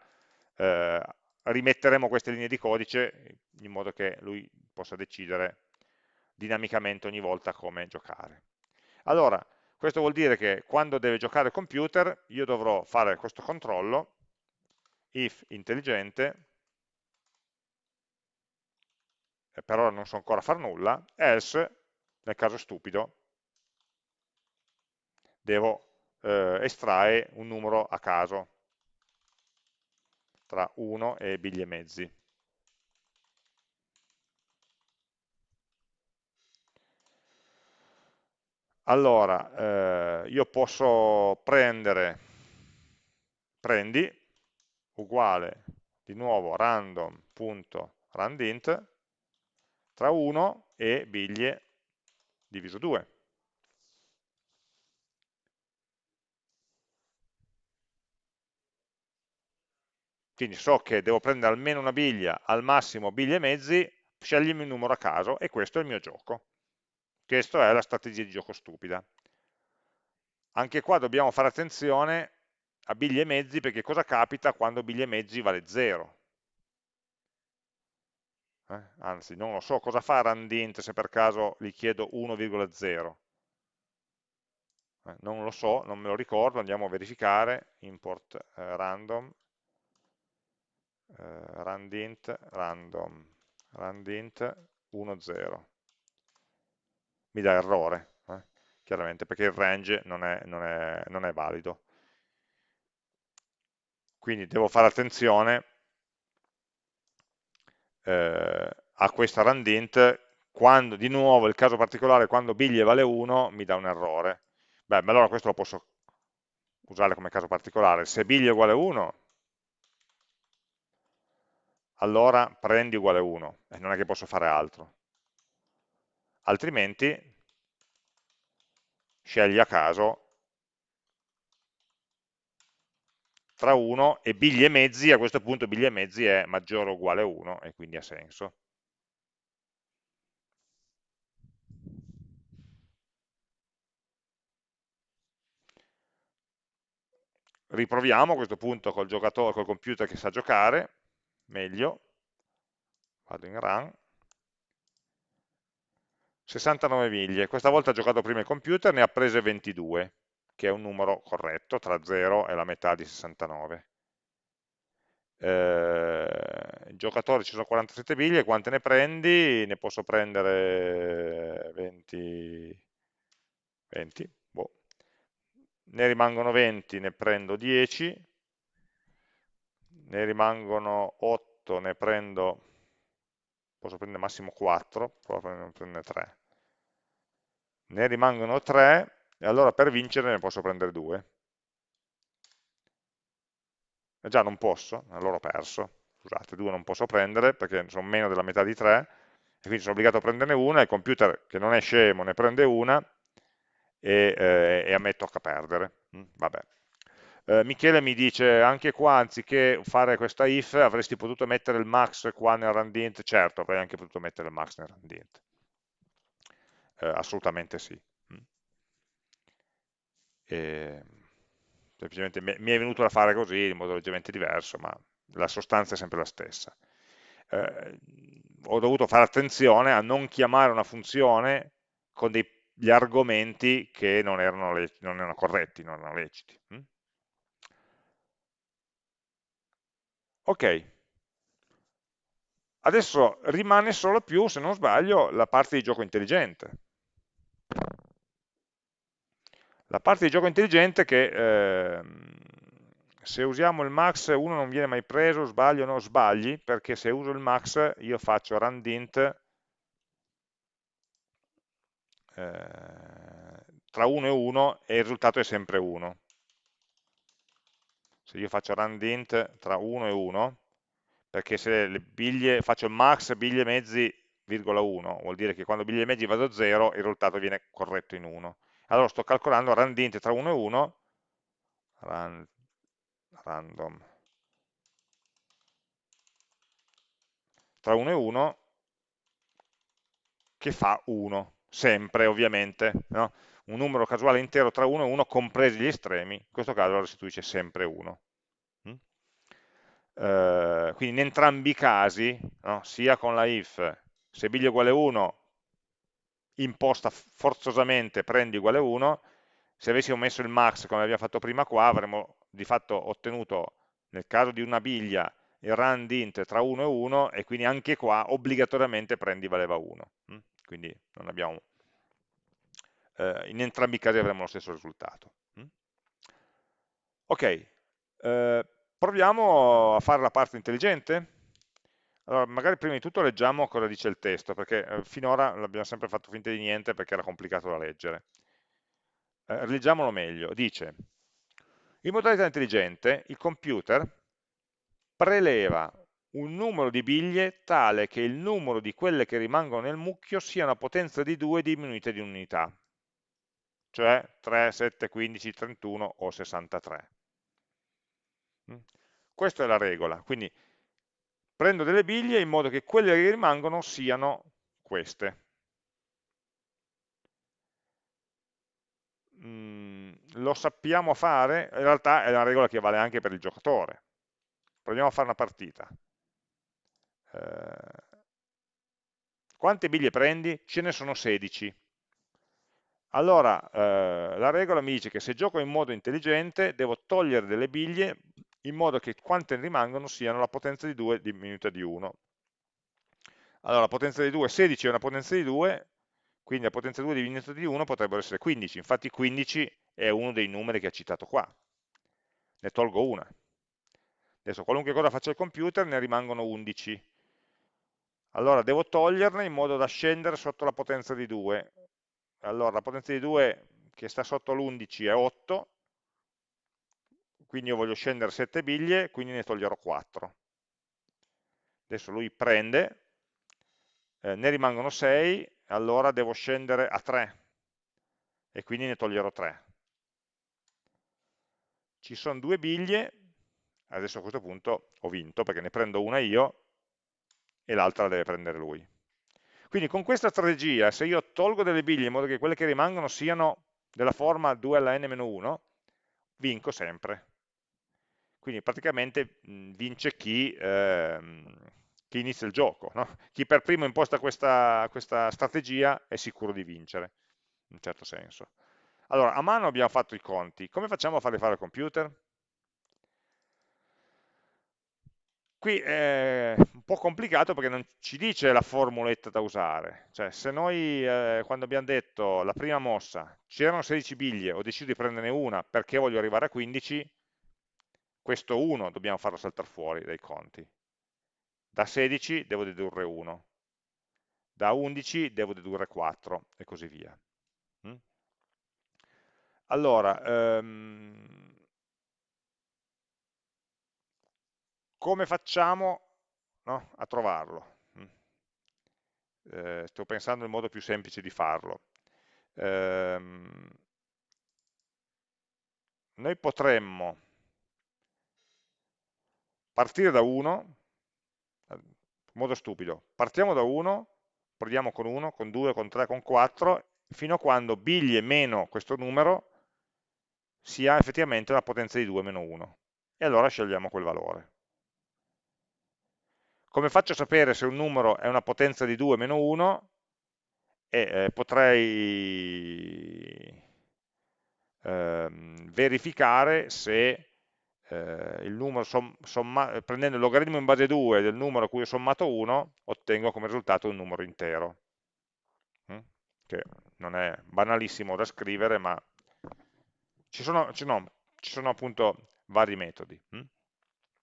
eh, rimetteremo queste linee di codice in modo che lui possa decidere dinamicamente ogni volta come giocare. Allora, questo vuol dire che quando deve giocare il computer io dovrò fare questo controllo if intelligente e per ora non so ancora far nulla, else, nel caso stupido, devo eh, estrae un numero a caso tra 1 e biglie mezzi. Allora, eh, io posso prendere, prendi, uguale di nuovo random.randint tra 1 e biglie diviso 2. Quindi so che devo prendere almeno una biglia, al massimo biglie e mezzi, sceglimi un numero a caso e questo è il mio gioco. Questa è la strategia di gioco stupida. Anche qua dobbiamo fare attenzione a biglie e mezzi perché cosa capita quando biglie e mezzi vale 0? Eh? anzi non lo so cosa fa randint se per caso gli chiedo 1,0 eh, non lo so, non me lo ricordo, andiamo a verificare. Import eh, random. Eh, randint random. Randint 1,0 mi dà errore eh, chiaramente perché il range non è, non è, non è valido. Quindi devo fare attenzione eh, a questa randint, quando di nuovo il caso particolare quando biglie vale 1 mi dà un errore. Beh, ma allora questo lo posso usare come caso particolare. Se biglie uguale 1, allora prendi uguale 1, e non è che posso fare altro. Altrimenti scegli a caso tra 1 e biglie e mezzi, a questo punto biglie e mezzi è maggiore o uguale a 1 e quindi ha senso. Riproviamo a questo punto col giocatore, col computer che sa giocare, meglio, vado in run, 69 miglia, questa volta ha giocato prima il computer, ne ha prese 22 che è un numero corretto, tra 0 e la metà di 69. Eh, il giocatore ci sono 47 biglie, quante ne prendi? Ne posso prendere 20, 20 boh. ne rimangono 20, ne prendo 10, ne rimangono 8, ne prendo, posso prendere massimo 4, provo a prendere 3. Ne rimangono 3, e allora per vincere ne posso prendere due. E già non posso, allora ho perso. Scusate, due non posso prendere perché sono meno della metà di tre, e quindi sono obbligato a prenderne una, il computer che non è scemo ne prende una e, eh, e a me tocca perdere. Mm, vabbè. Eh, Michele mi dice anche qua anziché fare questa if avresti potuto mettere il max qua nel randint certo avrei anche potuto mettere il max nel randint eh, assolutamente sì. E, semplicemente mi è venuto da fare così in modo leggermente diverso ma la sostanza è sempre la stessa eh, ho dovuto fare attenzione a non chiamare una funzione con degli argomenti che non erano, non erano corretti, non erano leciti. Hm? Ok, adesso rimane solo più, se non sbaglio, la parte di gioco intelligente. La parte di gioco intelligente che eh, se usiamo il max 1 non viene mai preso, sbaglio o no? Sbagli, perché se uso il max io faccio randint eh, tra 1 e 1 e il risultato è sempre 1. Se io faccio randint tra 1 e 1, perché se biglie, faccio max biglie mezzi, virgola 1, vuol dire che quando biglie mezzi vado a 0 il risultato viene corretto in 1. Allora sto calcolando randint tra 1 e 1, rand, random tra 1 e 1 che fa 1, sempre ovviamente, no? un numero casuale intero tra 1 e 1 compresi gli estremi, in questo caso lo restituisce sempre 1. Mm? Eh, quindi in entrambi i casi, no? sia con la if, se biglia uguale 1, imposta forzosamente prendi uguale 1, se avessimo messo il max come abbiamo fatto prima qua, avremmo di fatto ottenuto nel caso di una biglia il rand int tra 1 e 1 e quindi anche qua obbligatoriamente prendi valeva 1 mm? quindi abbiamo, eh, in entrambi i casi avremo lo stesso risultato mm? ok eh, proviamo a fare la parte intelligente allora magari prima di tutto leggiamo cosa dice il testo perché eh, finora l'abbiamo sempre fatto finta di niente perché era complicato da leggere eh, leggiamolo meglio dice in modalità intelligente il computer preleva un numero di biglie tale che il numero di quelle che rimangono nel mucchio sia una potenza di 2 diminuita di unità, cioè 3, 7, 15, 31 o 63. Mm? Questa è la regola, quindi prendo delle biglie in modo che quelle che rimangono siano queste. Mm, lo sappiamo fare, in realtà è una regola che vale anche per il giocatore. Proviamo a fare una partita. Eh, quante biglie prendi? Ce ne sono 16. Allora, eh, la regola mi dice che se gioco in modo intelligente devo togliere delle biglie in modo che quante rimangono siano la potenza di 2 diminuita di 1. Allora, la potenza di 2, 16 è una potenza di 2, quindi la potenza 2 diminuita di 1 potrebbero essere 15, infatti 15 è uno dei numeri che ha citato qua, ne tolgo una. Adesso qualunque cosa faccia il computer ne rimangono 11, allora devo toglierne in modo da scendere sotto la potenza di 2. Allora la potenza di 2 che sta sotto l'11 è 8, quindi io voglio scendere 7 biglie, quindi ne toglierò 4. Adesso lui prende, eh, ne rimangono 6, allora devo scendere a 3 e quindi ne toglierò 3. Ci sono due biglie, adesso a questo punto ho vinto perché ne prendo una io e l'altra la deve prendere lui. Quindi con questa strategia, se io tolgo delle biglie in modo che quelle che rimangono siano della forma 2 alla n-1, vinco sempre. Quindi praticamente vince chi, ehm, chi inizia il gioco. No? Chi per primo imposta questa, questa strategia è sicuro di vincere, in un certo senso. Allora, a mano abbiamo fatto i conti. Come facciamo a farli fare al computer? Qui è un po' complicato perché non ci dice la formuletta da usare, cioè se noi eh, quando abbiamo detto la prima mossa c'erano 16 biglie, ho deciso di prenderne una perché voglio arrivare a 15, questo 1 dobbiamo farlo saltare fuori dai conti. Da 16 devo dedurre 1, da 11 devo dedurre 4 e così via. Mm? Allora, ehm, come facciamo no, a trovarlo? Eh, sto pensando il modo più semplice di farlo. Ehm, noi potremmo partire da 1, in modo stupido, partiamo da 1, proviamo con 1, con 2, con 3, con 4, fino a quando biglie meno questo numero sia effettivamente una potenza di 2 meno 1. E allora scegliamo quel valore. Come faccio a sapere se un numero è una potenza di 2 meno 1? Eh, eh, potrei ehm, verificare se eh, somma, prendendo il logaritmo in base 2 del numero a cui ho sommato 1, ottengo come risultato un numero intero. Mm? Che non è banalissimo da scrivere, ma ci sono, ci sono, ci sono appunto vari metodi. Mm?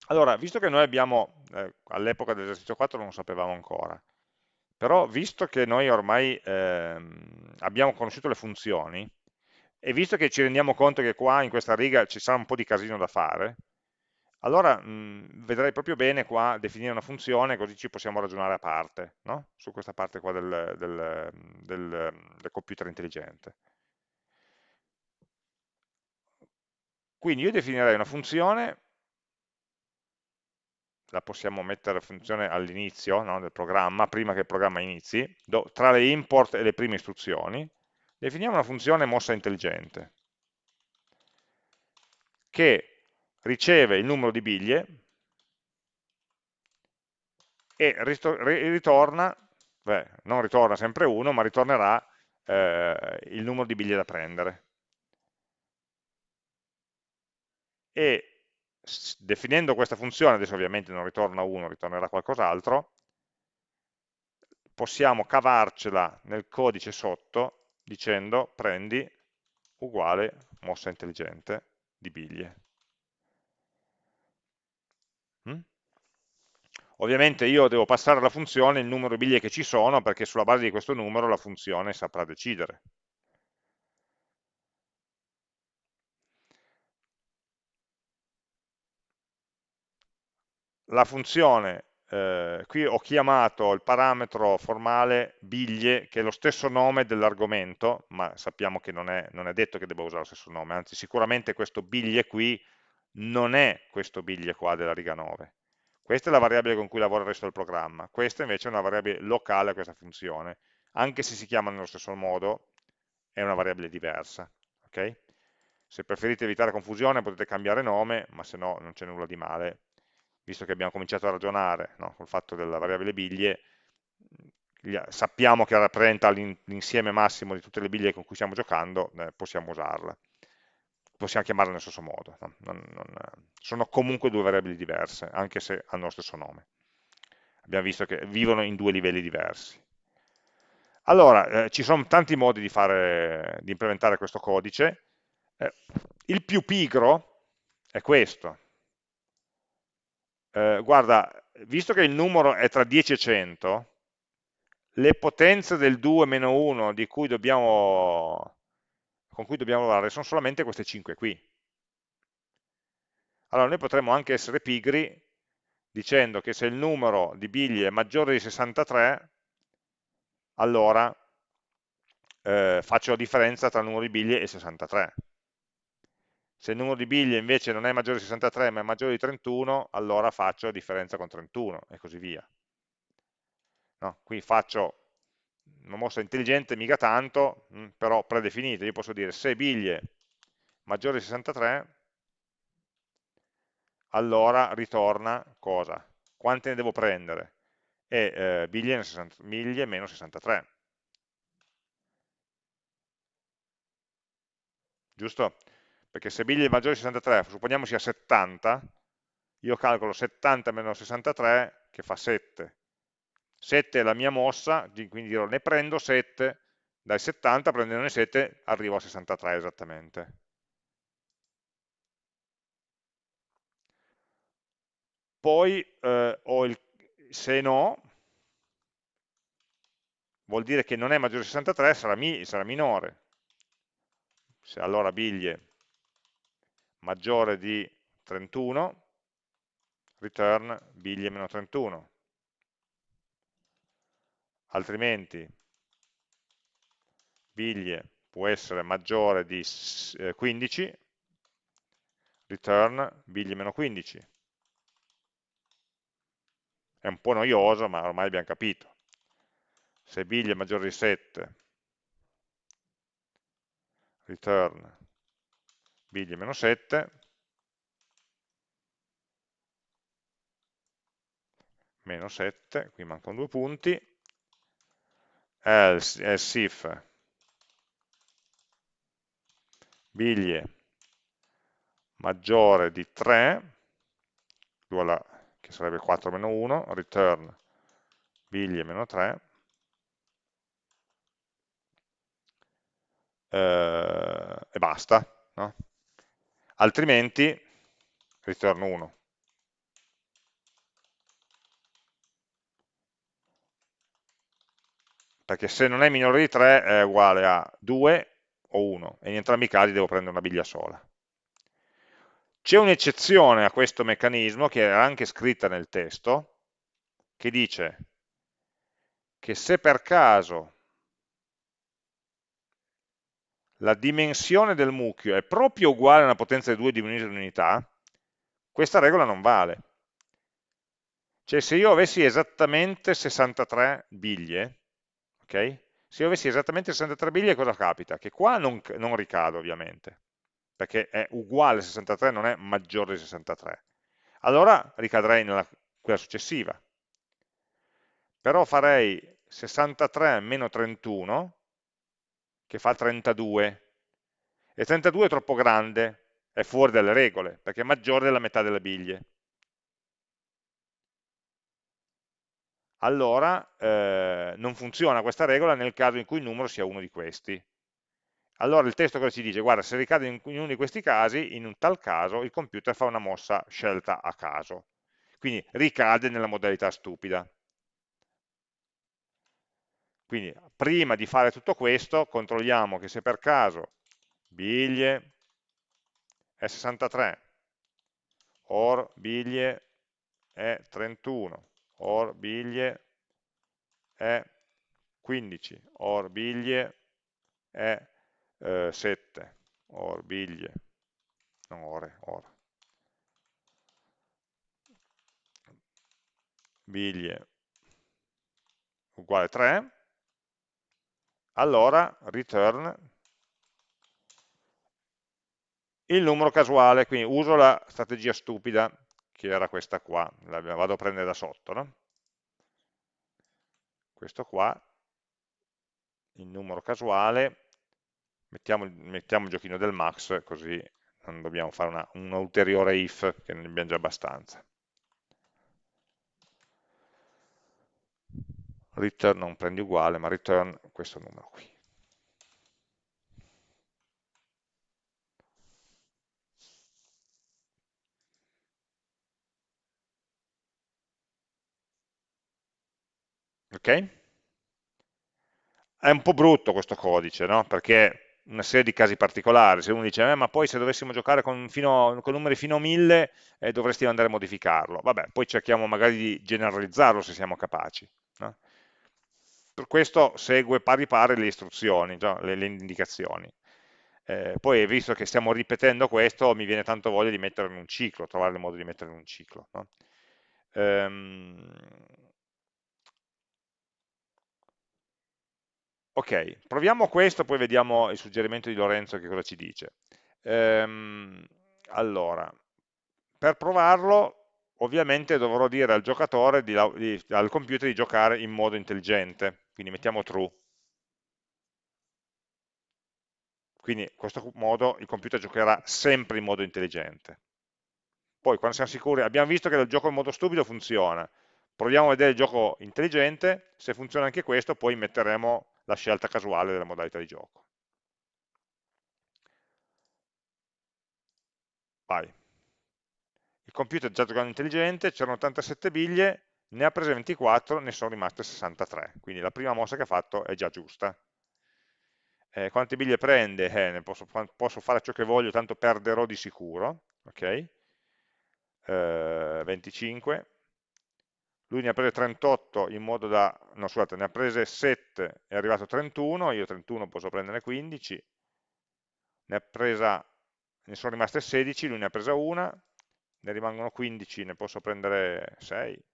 Allora, visto che noi abbiamo, eh, all'epoca dell'esercizio 4 non lo sapevamo ancora, però visto che noi ormai ehm, abbiamo conosciuto le funzioni, e visto che ci rendiamo conto che qua in questa riga ci sarà un po' di casino da fare, allora mh, vedrei proprio bene qua definire una funzione così ci possiamo ragionare a parte, no? su questa parte qua del, del, del, del computer intelligente. Quindi io definirei una funzione, la possiamo mettere funzione all'inizio no, del programma, prima che il programma inizi, do, tra le import e le prime istruzioni, definiamo una funzione mossa intelligente che riceve il numero di biglie e ritorna, beh, non ritorna sempre 1, ma ritornerà eh, il numero di biglie da prendere. E definendo questa funzione, adesso ovviamente non ritorna 1, ritornerà qualcos'altro, possiamo cavarcela nel codice sotto dicendo prendi uguale mossa intelligente di biglie. Mm? Ovviamente io devo passare alla funzione il numero di biglie che ci sono perché sulla base di questo numero la funzione saprà decidere. La funzione eh, qui ho chiamato il parametro formale biglie, che è lo stesso nome dell'argomento, ma sappiamo che non è, non è, detto che debba usare lo stesso nome, anzi sicuramente questo biglie qui non è questo biglie qua della riga 9. Questa è la variabile con cui lavora il resto del programma, questa invece è una variabile locale a questa funzione, anche se si chiama nello stesso modo, è una variabile diversa. Okay? Se preferite evitare confusione potete cambiare nome, ma se no non c'è nulla di male, visto che abbiamo cominciato a ragionare no, col fatto della variabile biglie, sappiamo che rappresenta l'insieme massimo di tutte le biglie con cui stiamo giocando, eh, possiamo usarla. Possiamo chiamarla nello stesso modo. No? Non, non, sono comunque due variabili diverse, anche se hanno lo stesso nome. Abbiamo visto che vivono in due livelli diversi. Allora, eh, ci sono tanti modi di, fare, di implementare questo codice. Eh, il più pigro è questo, eh, guarda, visto che il numero è tra 10 e 100, le potenze del 2 meno 1 cui dobbiamo, con cui dobbiamo lavorare sono solamente queste 5 qui. Allora noi potremmo anche essere pigri dicendo che se il numero di biglie è maggiore di 63, allora eh, faccio la differenza tra il numero di biglie e 63 se il numero di biglie invece non è maggiore di 63 ma è maggiore di 31, allora faccio differenza con 31 e così via. No? Qui faccio una mossa intelligente, mica tanto, mm, però predefinita. Io posso dire se biglie maggiore di 63, allora ritorna cosa? Quante ne devo prendere? E eh, biglie, 60, biglie meno 63. Giusto? Perché se biglie è maggiore di 63, supponiamo sia 70, io calcolo 70 meno 63 che fa 7. 7 è la mia mossa, quindi dirò ne prendo 7, dai 70 prendendone 7 arrivo a 63 esattamente. Poi eh, il, se no, vuol dire che non è maggiore di 63, sarà, mi, sarà minore. Se allora biglie maggiore di 31, return biglie meno 31. altrimenti biglie può essere maggiore di 15, eh, return biglie meno 15. È un po' noioso, ma ormai abbiamo capito. Se biglie è maggiore di 7, return biglie meno 7, meno 7, qui mancano due punti, else, else if biglie maggiore di 3, che sarebbe 4 meno 1, return biglie meno 3, eh, e basta, no? Altrimenti return 1. Perché se non è minore di 3 è uguale a 2 o 1, e in entrambi i casi devo prendere una biglia sola. C'è un'eccezione a questo meccanismo, che era anche scritta nel testo, che dice che se per caso la dimensione del mucchio è proprio uguale a una potenza di 2 diminuita in unità, questa regola non vale. Cioè se io avessi esattamente 63 biglie, ok? Se io avessi esattamente 63 biglie cosa capita? Che qua non, non ricado ovviamente, perché è uguale a 63, non è maggiore di 63. Allora ricadrei nella quella successiva. Però farei 63 meno 31, che fa 32, e 32 è troppo grande, è fuori dalle regole, perché è maggiore della metà delle biglie. Allora eh, non funziona questa regola nel caso in cui il numero sia uno di questi. Allora il testo cosa ci dice? Guarda, se ricade in uno di questi casi, in un tal caso il computer fa una mossa scelta a caso. Quindi ricade nella modalità stupida. Quindi prima di fare tutto questo controlliamo che se per caso biglie è 63 or biglie è 31 or biglie è 15 or biglie è eh, 7 or biglie non ore, ora. Biglie uguale 3 allora return il numero casuale, quindi uso la strategia stupida che era questa qua, la vado a prendere da sotto, no? questo qua, il numero casuale, mettiamo, mettiamo il giochino del max, così non dobbiamo fare una ulteriore if, che ne abbiamo già abbastanza. Return non prendi uguale, ma return questo numero qui. Ok? È un po' brutto questo codice, no? Perché una serie di casi particolari, se uno dice, eh, ma poi se dovessimo giocare con, fino, con numeri fino a 1000 eh, dovresti andare a modificarlo. Vabbè, poi cerchiamo magari di generalizzarlo se siamo capaci. No? Per questo segue pari pari le istruzioni, no? le, le, indicazioni. Eh, poi visto che stiamo ripetendo questo, mi viene tanto voglia di metterlo in un ciclo, trovare il modo di metterlo in un ciclo. No? Ehm, Ok, proviamo questo, poi vediamo il suggerimento di Lorenzo che cosa ci dice. Ehm, allora, per provarlo, ovviamente dovrò dire al giocatore, di, di, al computer di giocare in modo intelligente, quindi mettiamo true. Quindi in questo modo il computer giocherà sempre in modo intelligente. Poi quando siamo sicuri, abbiamo visto che il gioco in modo stupido funziona, proviamo a vedere il gioco intelligente, se funziona anche questo poi metteremo la scelta casuale della modalità di gioco. Vai. Il computer già giocando intelligente, c'erano 87 biglie, ne ha prese 24, ne sono rimaste 63, quindi la prima mossa che ha fatto è già giusta. Eh, quante biglie prende? Eh, posso, posso, fare ciò che voglio, tanto perderò di sicuro, ok? Eh, 25, lui ne ha prese 38 in modo da, no scusate, ne ha prese 7, è arrivato a 31, io 31 posso prendere 15, ne, presa, ne sono rimaste 16, lui ne ha presa una, ne rimangono 15, ne posso prendere 6,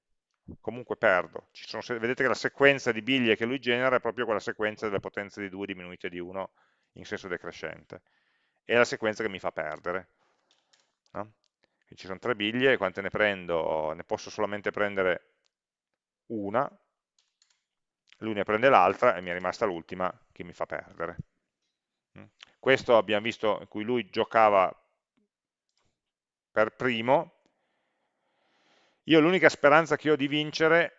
comunque perdo. Sono, vedete che la sequenza di biglie che lui genera è proprio quella sequenza delle potenze di 2 diminuite di 1 in senso decrescente. È la sequenza che mi fa perdere. No? ci sono tre biglie, quante ne prendo? Ne posso solamente prendere una, lui ne prende l'altra e mi è rimasta l'ultima che mi fa perdere. Mm. Questo abbiamo visto in cui lui giocava per primo, io l'unica speranza che ho di vincere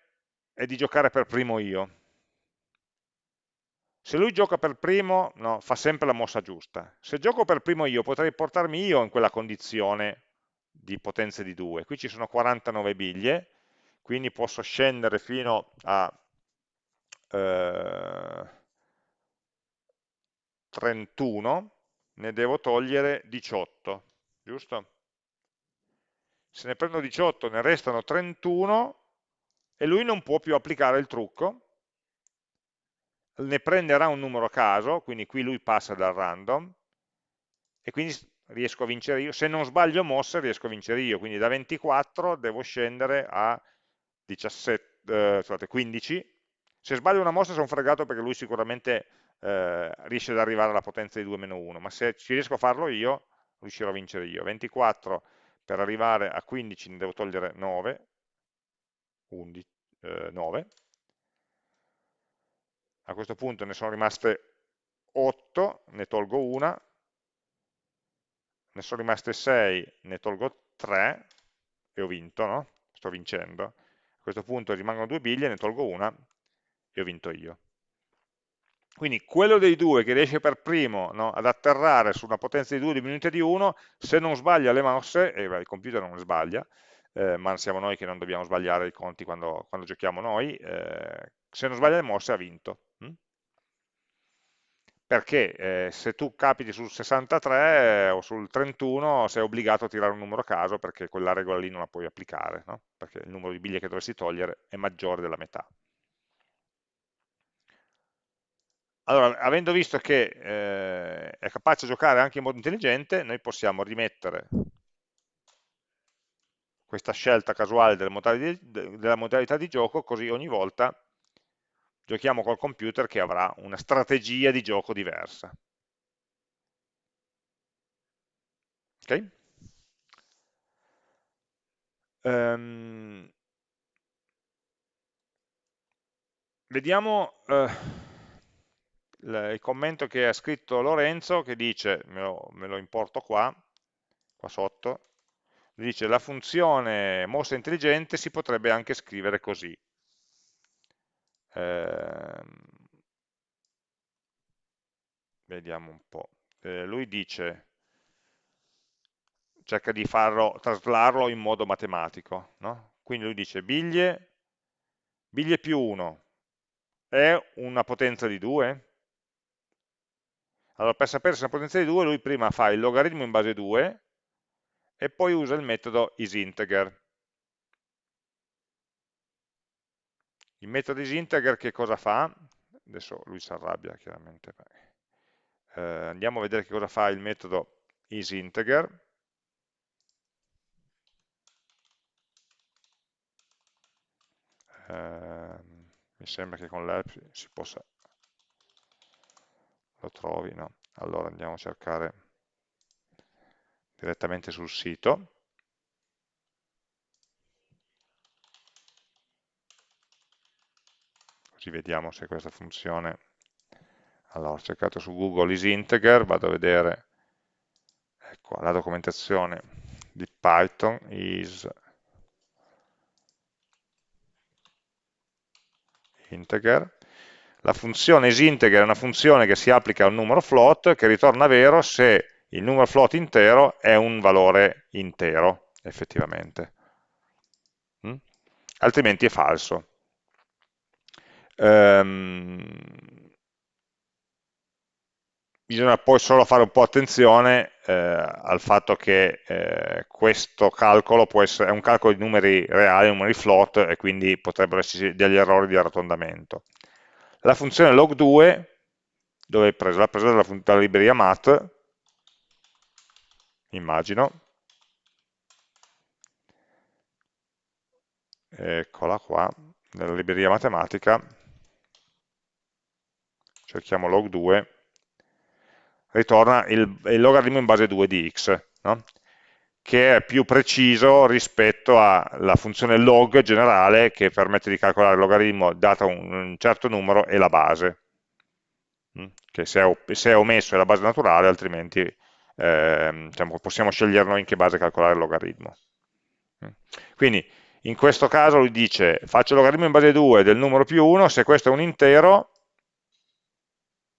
è di giocare per primo io. Se lui gioca per primo, no, fa sempre la mossa giusta. Se gioco per primo io, potrei portarmi io in quella condizione di potenze di 2. Qui ci sono 49 biglie, quindi posso scendere fino a eh, 31, ne devo togliere 18, giusto? Se ne prendo 18 ne restano 31 e lui non può più applicare il trucco, ne prenderà un numero a caso, quindi qui lui passa dal random, e quindi riesco a vincere io, se non sbaglio mosse riesco a vincere io, quindi da 24 devo scendere a 17, eh, scusate, 15, se sbaglio una mossa sono fregato perché lui sicuramente eh, riesce ad arrivare alla potenza di 2 meno 1, ma se ci riesco a farlo io, riuscirò a vincere io. 24 per arrivare a 15 ne devo togliere 9, 11, eh, 9. A questo punto ne sono rimaste 8, ne tolgo una, ne sono rimaste 6, ne tolgo 3 e ho vinto, no? sto vincendo. A questo punto rimangono due biglie, ne tolgo una e ho vinto io. Quindi quello dei due che riesce per primo no, ad atterrare su una potenza di 2 diminuita di 1, se non sbaglia le mosse, e il computer non le sbaglia, eh, ma siamo noi che non dobbiamo sbagliare i conti quando, quando giochiamo noi, eh, se non sbaglia le mosse ha vinto. Hm? Perché eh, se tu capiti sul 63 o sul 31 sei obbligato a tirare un numero a caso perché quella regola lì non la puoi applicare, no? perché il numero di biglie che dovresti togliere è maggiore della metà. Allora, avendo visto che eh, è capace di giocare anche in modo intelligente, noi possiamo rimettere questa scelta casuale della modalità, di, della modalità di gioco, così ogni volta giochiamo col computer che avrà una strategia di gioco diversa. Ok? Um, vediamo... Uh, il commento che ha scritto Lorenzo che dice, me lo, me lo importo qua, qua sotto, dice la funzione mossa intelligente si potrebbe anche scrivere così. Eh, vediamo un po'. Eh, lui dice, cerca di farlo, traslarlo in modo matematico, no? quindi lui dice biglie, biglie più 1 è una potenza di 2? Allora, per sapere se una potenza di 2, lui prima fa il logaritmo in base 2 e poi usa il metodo isInteger. Il metodo isInteger che cosa fa? Adesso lui si arrabbia chiaramente. Eh, andiamo a vedere che cosa fa il metodo isInteger. Eh, mi sembra che con l'help si possa lo trovi, no? Allora andiamo a cercare direttamente sul sito. Così vediamo se questa funzione... Allora, ho cercato su Google isInteger, vado a vedere ecco, la documentazione di Python is integer la funzione isinteger è una funzione che si applica a un numero float che ritorna vero se il numero float intero è un valore intero, effettivamente. Mm? Altrimenti è falso. Um, bisogna poi solo fare un po' attenzione eh, al fatto che eh, questo calcolo essere, è un calcolo di numeri reali, numeri float, e quindi potrebbero esserci degli errori di arrotondamento. La funzione log2, dove è presa? L'ha presa dalla, dalla libreria math, immagino, eccola qua, nella libreria matematica, cerchiamo log2, ritorna il, il logaritmo in base 2 di x, no? Che è più preciso rispetto alla funzione log generale che permette di calcolare il logaritmo dato un, certo numero e la base, mm? che se è, se è, omesso è la base naturale, altrimenti eh, diciamo, possiamo scegliere noi in che base calcolare il logaritmo. Mm? Quindi in questo caso lui dice faccio il logaritmo in base 2 del numero più 1, se questo è un intero,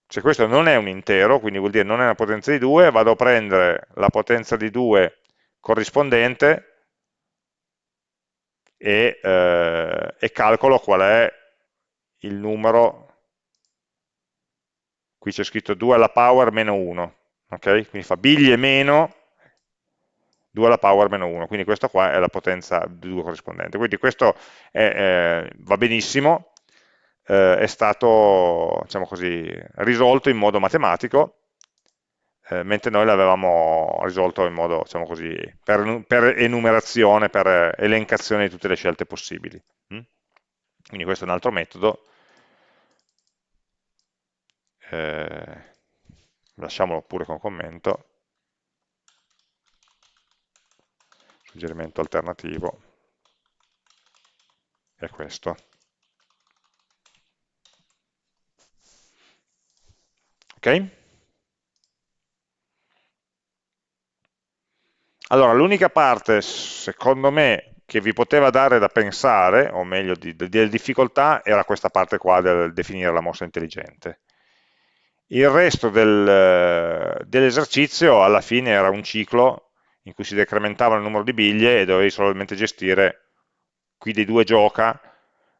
se questo non è un intero, quindi vuol dire non è una potenza di 2, vado a prendere la potenza di 2 corrispondente e, eh, e calcolo qual è il numero, qui c'è scritto 2 alla power meno 1, ok? Quindi fa biglie meno 2 alla power meno 1, quindi questa qua è la potenza di 2 corrispondente. Quindi questo è, eh, va benissimo, eh, è stato diciamo così, risolto in modo matematico, eh, mentre noi l'avevamo risolto in modo diciamo così, per, per, enumerazione, per elencazione di tutte le scelte possibili. Mm? Quindi questo è un altro metodo. Eh, lasciamolo pure con commento. suggerimento alternativo è questo. Ok? Allora, l'unica parte, secondo me, che vi poteva dare da pensare, o meglio, di, di, di difficoltà, era questa parte qua del definire la mossa intelligente. Il resto del, dell'esercizio alla fine era un ciclo in cui si decrementava il numero di biglie e dovevi solamente gestire qui dei due gioca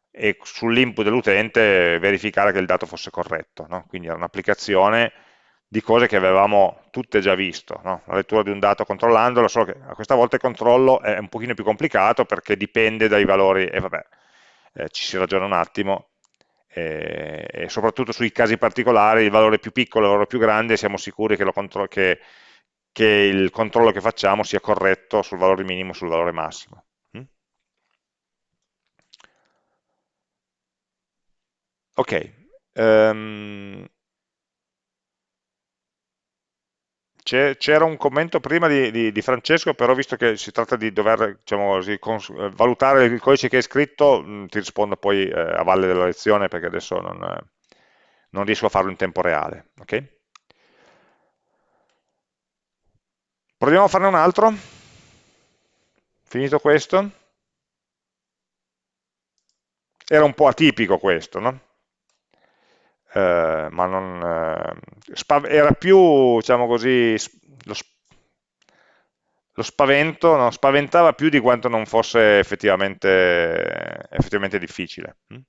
e sull'input dell'utente verificare che il dato fosse corretto. No? Quindi era un'applicazione di cose che avevamo tutte già visto, no? la lettura di un dato controllandolo, solo che questa volta il controllo è un pochino più complicato perché dipende dai valori, e vabbè, eh, ci si ragiona un attimo, e, e, soprattutto sui casi particolari, il valore più piccolo, il valore più grande, siamo sicuri che, che che il controllo che facciamo sia corretto sul valore minimo e sul valore massimo. Mm? Ok, um, c'era un commento prima di, di, di, Francesco, però visto che si tratta di dover diciamo così, valutare il codice che hai scritto, mm, ti rispondo poi eh, a valle della lezione perché adesso non, non riesco a farlo in tempo reale. Okay? Proviamo a farne un altro. Finito questo. Era un po' atipico questo, no? Eh, ma non, eh, era più, diciamo così, lo, lo spavento, no? spaventava più di quanto non fosse effettivamente, effettivamente difficile. Mm?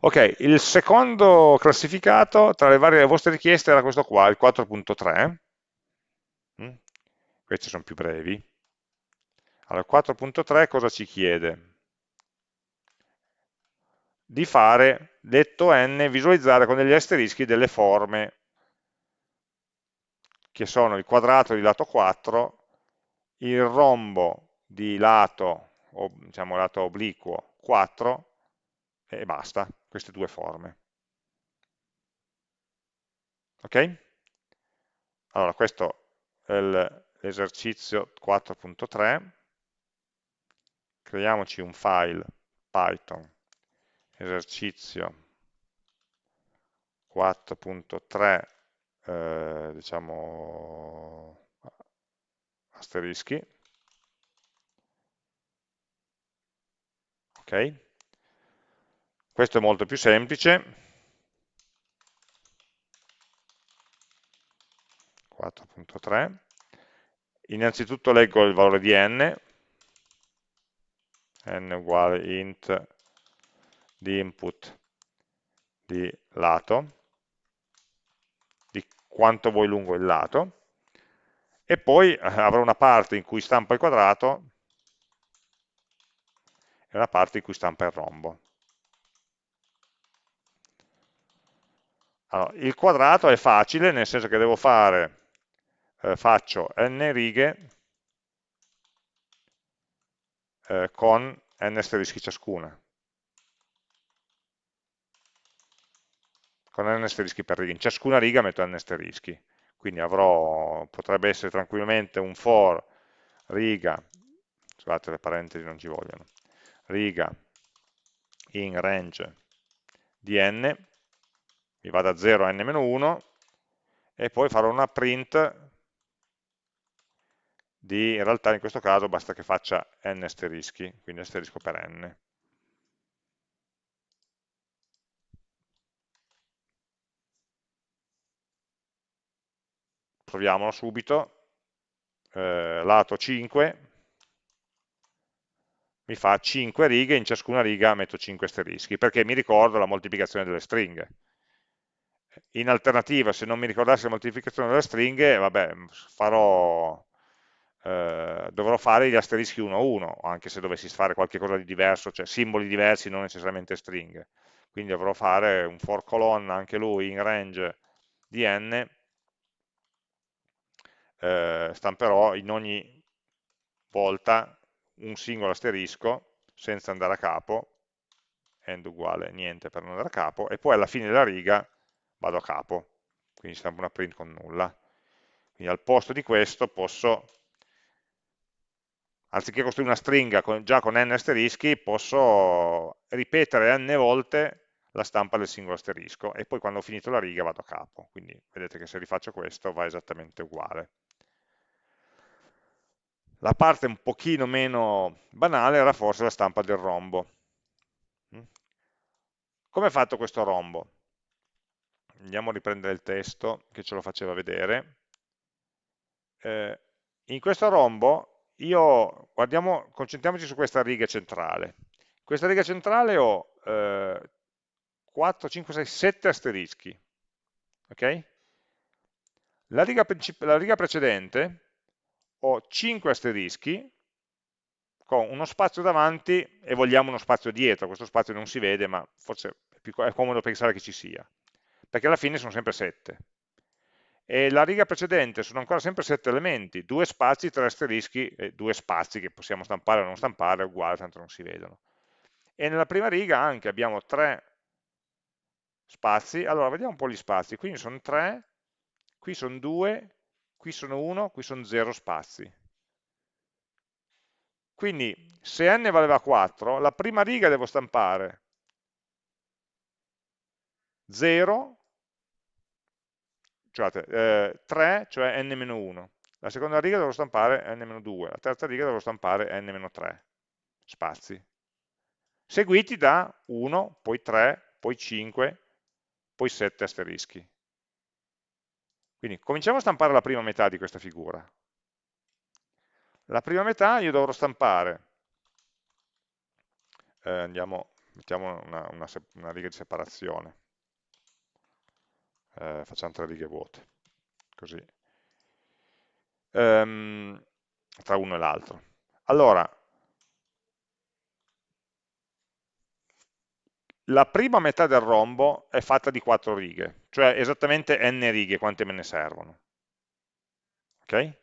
Ok, il secondo classificato tra le varie vostre richieste era questo qua, il 4.3 questi sono più brevi. Allora, 4.3 cosa ci chiede? Di fare, detto n, visualizzare con degli asterischi delle forme, che sono il quadrato di lato 4, il rombo di lato, o, diciamo lato obliquo 4, e basta, queste due forme. Ok? Allora, questo è l'esercizio 4.3, creiamoci un file Python esercizio 4.3 eh, diciamo asterischi. Ok? Questo è molto più semplice. 4.3 innanzitutto leggo il valore di n, n uguale int di input di lato, di quanto vuoi lungo il lato, e poi eh, avrò una parte in cui stampa il quadrato e una parte in cui stampa il rombo. Allora, il quadrato è facile, nel senso che devo fare, eh, faccio n righe eh, con n asterischi ciascuna. Con n asterischi per riga. In ciascuna riga metto n asterischi. Quindi avrò, potrebbe essere tranquillamente un for riga, scusate le parentesi non ci vogliono, riga in range di n mi va da 0 a n-1 e poi farò una print di, in realtà in questo caso basta che faccia n asterischi, quindi asterisco per n. Proviamolo subito, eh, lato 5, mi fa 5 righe, in ciascuna riga metto 5 asterischi, perché mi ricordo la moltiplicazione delle stringhe. In alternativa, se non mi ricordassi la moltiplicazione delle stringhe, vabbè, farò, eh, dovrò fare gli asterischi uno a uno, anche se dovessi fare qualcosa di diverso, cioè simboli diversi, non necessariamente stringhe. Quindi dovrò fare un for colonna, anche lui, in range di n, eh, stamperò in ogni volta un singolo asterisco, senza andare a capo, end uguale niente per non andare a capo, e poi alla fine della riga vado a capo, quindi stampo una print con nulla. Quindi al posto di questo posso, anziché costruire una stringa con, già con n asterischi, posso ripetere n volte la stampa del singolo asterisco e poi quando ho finito la riga vado a capo. Quindi vedete che se rifaccio questo va esattamente uguale. La parte un pochino meno banale era forse la stampa del rombo. Mm? Come è fatto questo rombo? andiamo a riprendere il testo che ce lo faceva vedere. Eh, in questo rombo io, guardiamo, concentriamoci su questa riga centrale. In questa riga centrale ho eh, 4, 5, 6, 7 asterischi. Okay? La, riga la riga precedente ho 5 asterischi con uno spazio davanti e vogliamo uno spazio dietro, questo spazio non si vede ma forse è, più, è comodo pensare che ci sia perché alla fine sono sempre 7. E la riga precedente sono ancora sempre 7 elementi, due spazi, tre asterischi, e due spazi che possiamo stampare o non stampare, è uguale, tanto non si vedono. E nella prima riga anche abbiamo tre spazi, allora vediamo un po' gli spazi, qui sono 3, qui sono 2, qui sono 1, qui sono 0 spazi. Quindi se n valeva 4, la prima riga devo stampare 0 scusate, eh, 3, cioè n-1. La seconda riga devo stampare n-2, la terza riga devo stampare n-3 spazi, seguiti da 1, poi 3, poi 5, poi 7 asterischi. Quindi cominciamo a stampare la prima metà di questa figura. La prima metà io dovrò stampare, eh, andiamo, mettiamo una, una, una riga di separazione, eh, facciamo tre righe vuote, così, ehm, tra uno e l'altro. Allora, la prima metà del rombo è fatta di quattro righe, cioè esattamente n righe, quante me ne servono. Ok?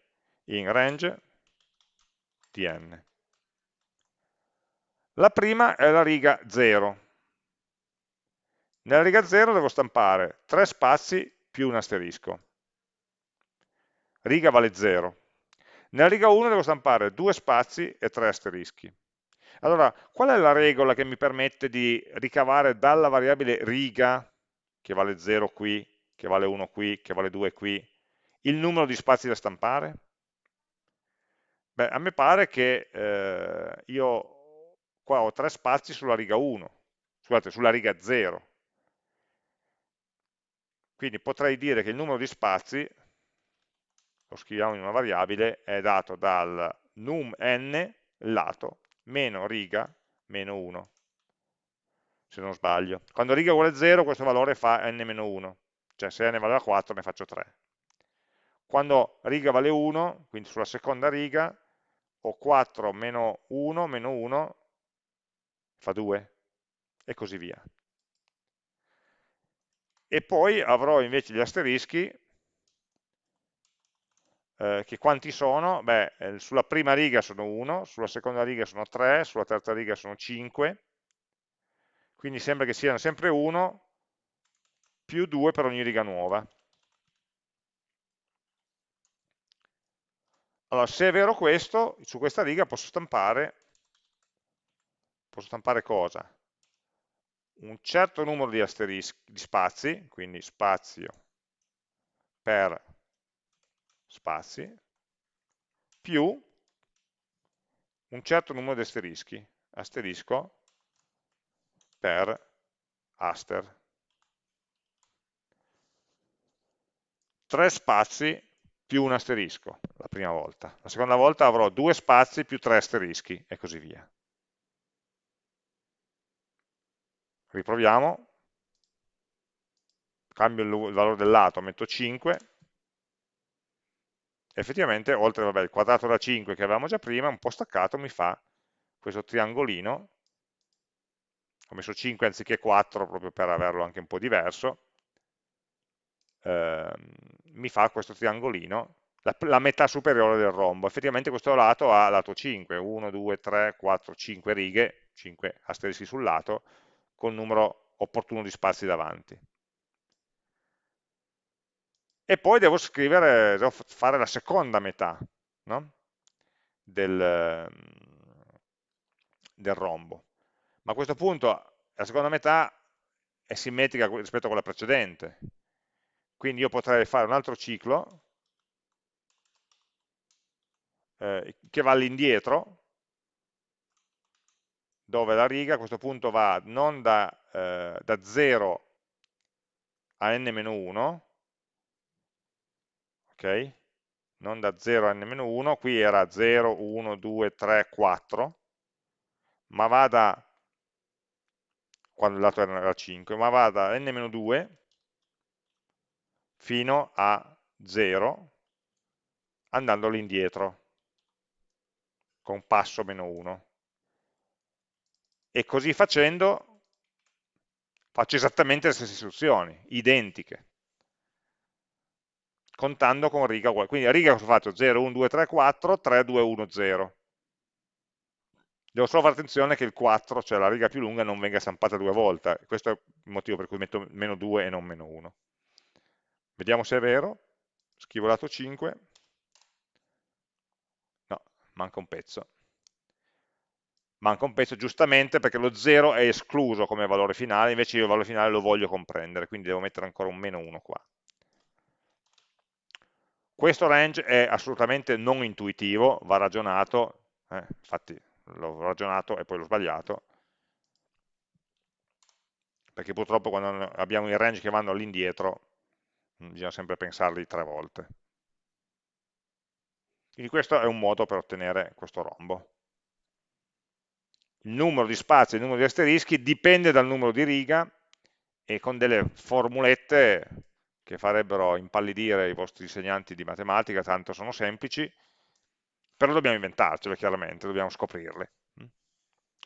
In range di n. La prima è la riga 0, nella riga 0 devo stampare 3 spazi più un asterisco. Riga vale 0. Nella riga 1 devo stampare 2 spazi e 3 asterischi. Allora, qual è la regola che mi permette di ricavare dalla variabile riga, che vale 0 qui, che vale 1 qui, che vale 2 qui, il numero di spazi da stampare? Beh, a me pare che eh, io qua ho 3 spazi sulla riga 1, scusate, sulla riga 0, quindi potrei dire che il numero di spazi, lo scriviamo in una variabile, è dato dal num n, lato, meno riga, meno 1, se non sbaglio. Quando riga uguale 0 questo valore fa n-1, cioè se n valeva 4 ne faccio 3. Quando riga vale 1, quindi sulla seconda riga, ho 4 meno 1 meno 1 fa 2 e così via. E poi avrò invece gli asterischi, eh, che quanti sono? Beh, eh, sulla prima riga sono 1, sulla seconda riga sono 3, sulla terza riga sono 5, quindi sembra che siano sempre 1 più 2 per ogni riga nuova. Allora, se è vero questo, su questa riga posso stampare, posso stampare cosa? Un certo numero di di spazi, quindi spazio per spazi, più un certo numero di asterischi, asterisco per aster. Tre spazi più un asterisco la prima volta. La seconda volta avrò due spazi più tre asterischi e così via. Riproviamo. Cambio il valore del lato, metto 5. Effettivamente, oltre vabbè, il quadrato da 5 che avevamo già prima, un po' staccato mi fa questo triangolino. Ho messo 5 anziché 4 proprio per averlo anche un po' diverso eh, mi fa questo triangolino, la, la, metà superiore del rombo. Effettivamente questo lato ha lato 5, 1, 2, 3, 4, 5 righe, 5 asterischi sul lato, con il numero opportuno di spazi davanti. E poi devo scrivere, devo fare la seconda metà no? del, del rombo. Ma a questo punto la seconda metà è simmetrica rispetto a quella precedente, quindi io potrei fare un altro ciclo eh, che va all'indietro, dove la riga a questo punto va non da, eh, da 0 a n-1, ok? Non da 0 a n-1, qui era 0, 1, 2, 3, 4, ma va da, quando il lato era 5, ma va da n-2 fino a 0 andando all'indietro con passo meno 1 e così facendo faccio esattamente le stesse istruzioni, identiche contando con riga uguale quindi riga cosa fatto? 0, 1, 2, 3, 4 3, 2, 1, 0 devo solo fare attenzione che il 4, cioè la riga più lunga, non venga stampata due volte. Questo è il motivo per cui metto meno 2 e non meno 1. Vediamo se è vero. Scrivo lato 5. No, manca un pezzo. Manca un pezzo giustamente perché lo 0 è escluso come valore finale, invece io il valore finale lo voglio comprendere, quindi devo mettere ancora un meno 1 qua. Questo range è assolutamente non intuitivo, va ragionato, eh, infatti l'ho ragionato e poi l'ho sbagliato, perché purtroppo quando abbiamo i range che vanno all'indietro bisogna sempre pensarli tre volte. Quindi questo è un modo per ottenere questo rombo. Il numero di spazi e il numero di asterischi dipende dal numero di riga e con delle formulette che farebbero impallidire i vostri insegnanti di matematica, tanto sono semplici, però dobbiamo inventarcele chiaramente, dobbiamo scoprirle.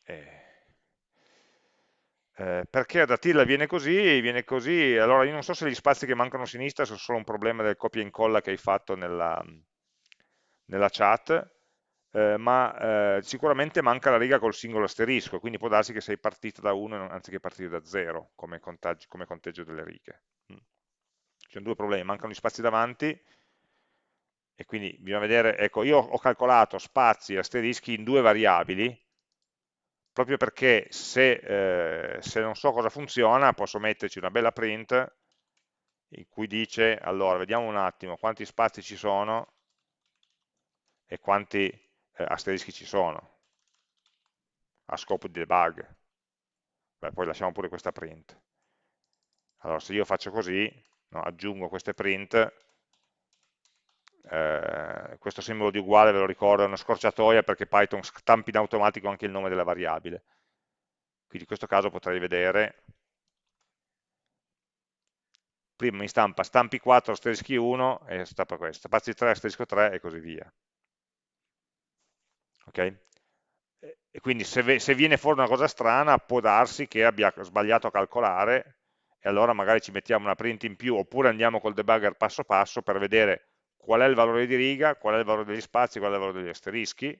E eh, perché ad Attila viene così, viene così, allora io non so se gli spazi che mancano a sinistra sono solo un problema del copia e incolla che hai fatto nella, nella chat, eh, ma eh, sicuramente manca la riga col singolo asterisco, quindi può darsi che sei partito da 1 anziché partire da 0 come, come conteggio delle righe. Ci sono due problemi, mancano gli spazi davanti e quindi bisogna vedere, ecco, io ho calcolato spazi e asterischi in due variabili, proprio perché se, eh, se non so cosa funziona posso metterci una bella print in cui dice, allora vediamo un attimo quanti spazi ci sono e quanti eh, asterischi ci sono a scopo di debug. Beh, poi lasciamo pure questa print. Allora se io faccio così, no, aggiungo queste print, eh, questo simbolo di uguale ve lo ricordo è una scorciatoia perché Python stampi in automatico anche il nome della variabile. Quindi in questo caso potrei vedere. Prima mi stampa stampi 4 asterischi 1 e stampa questo, spazi 3 asterisco 3 e così via. Ok? E quindi se, se viene fuori una cosa strana può darsi che abbia sbagliato a calcolare e allora magari ci mettiamo una print in più oppure andiamo col debugger passo passo per vedere qual è il valore di riga, qual è il valore degli spazi, qual è il valore degli asterischi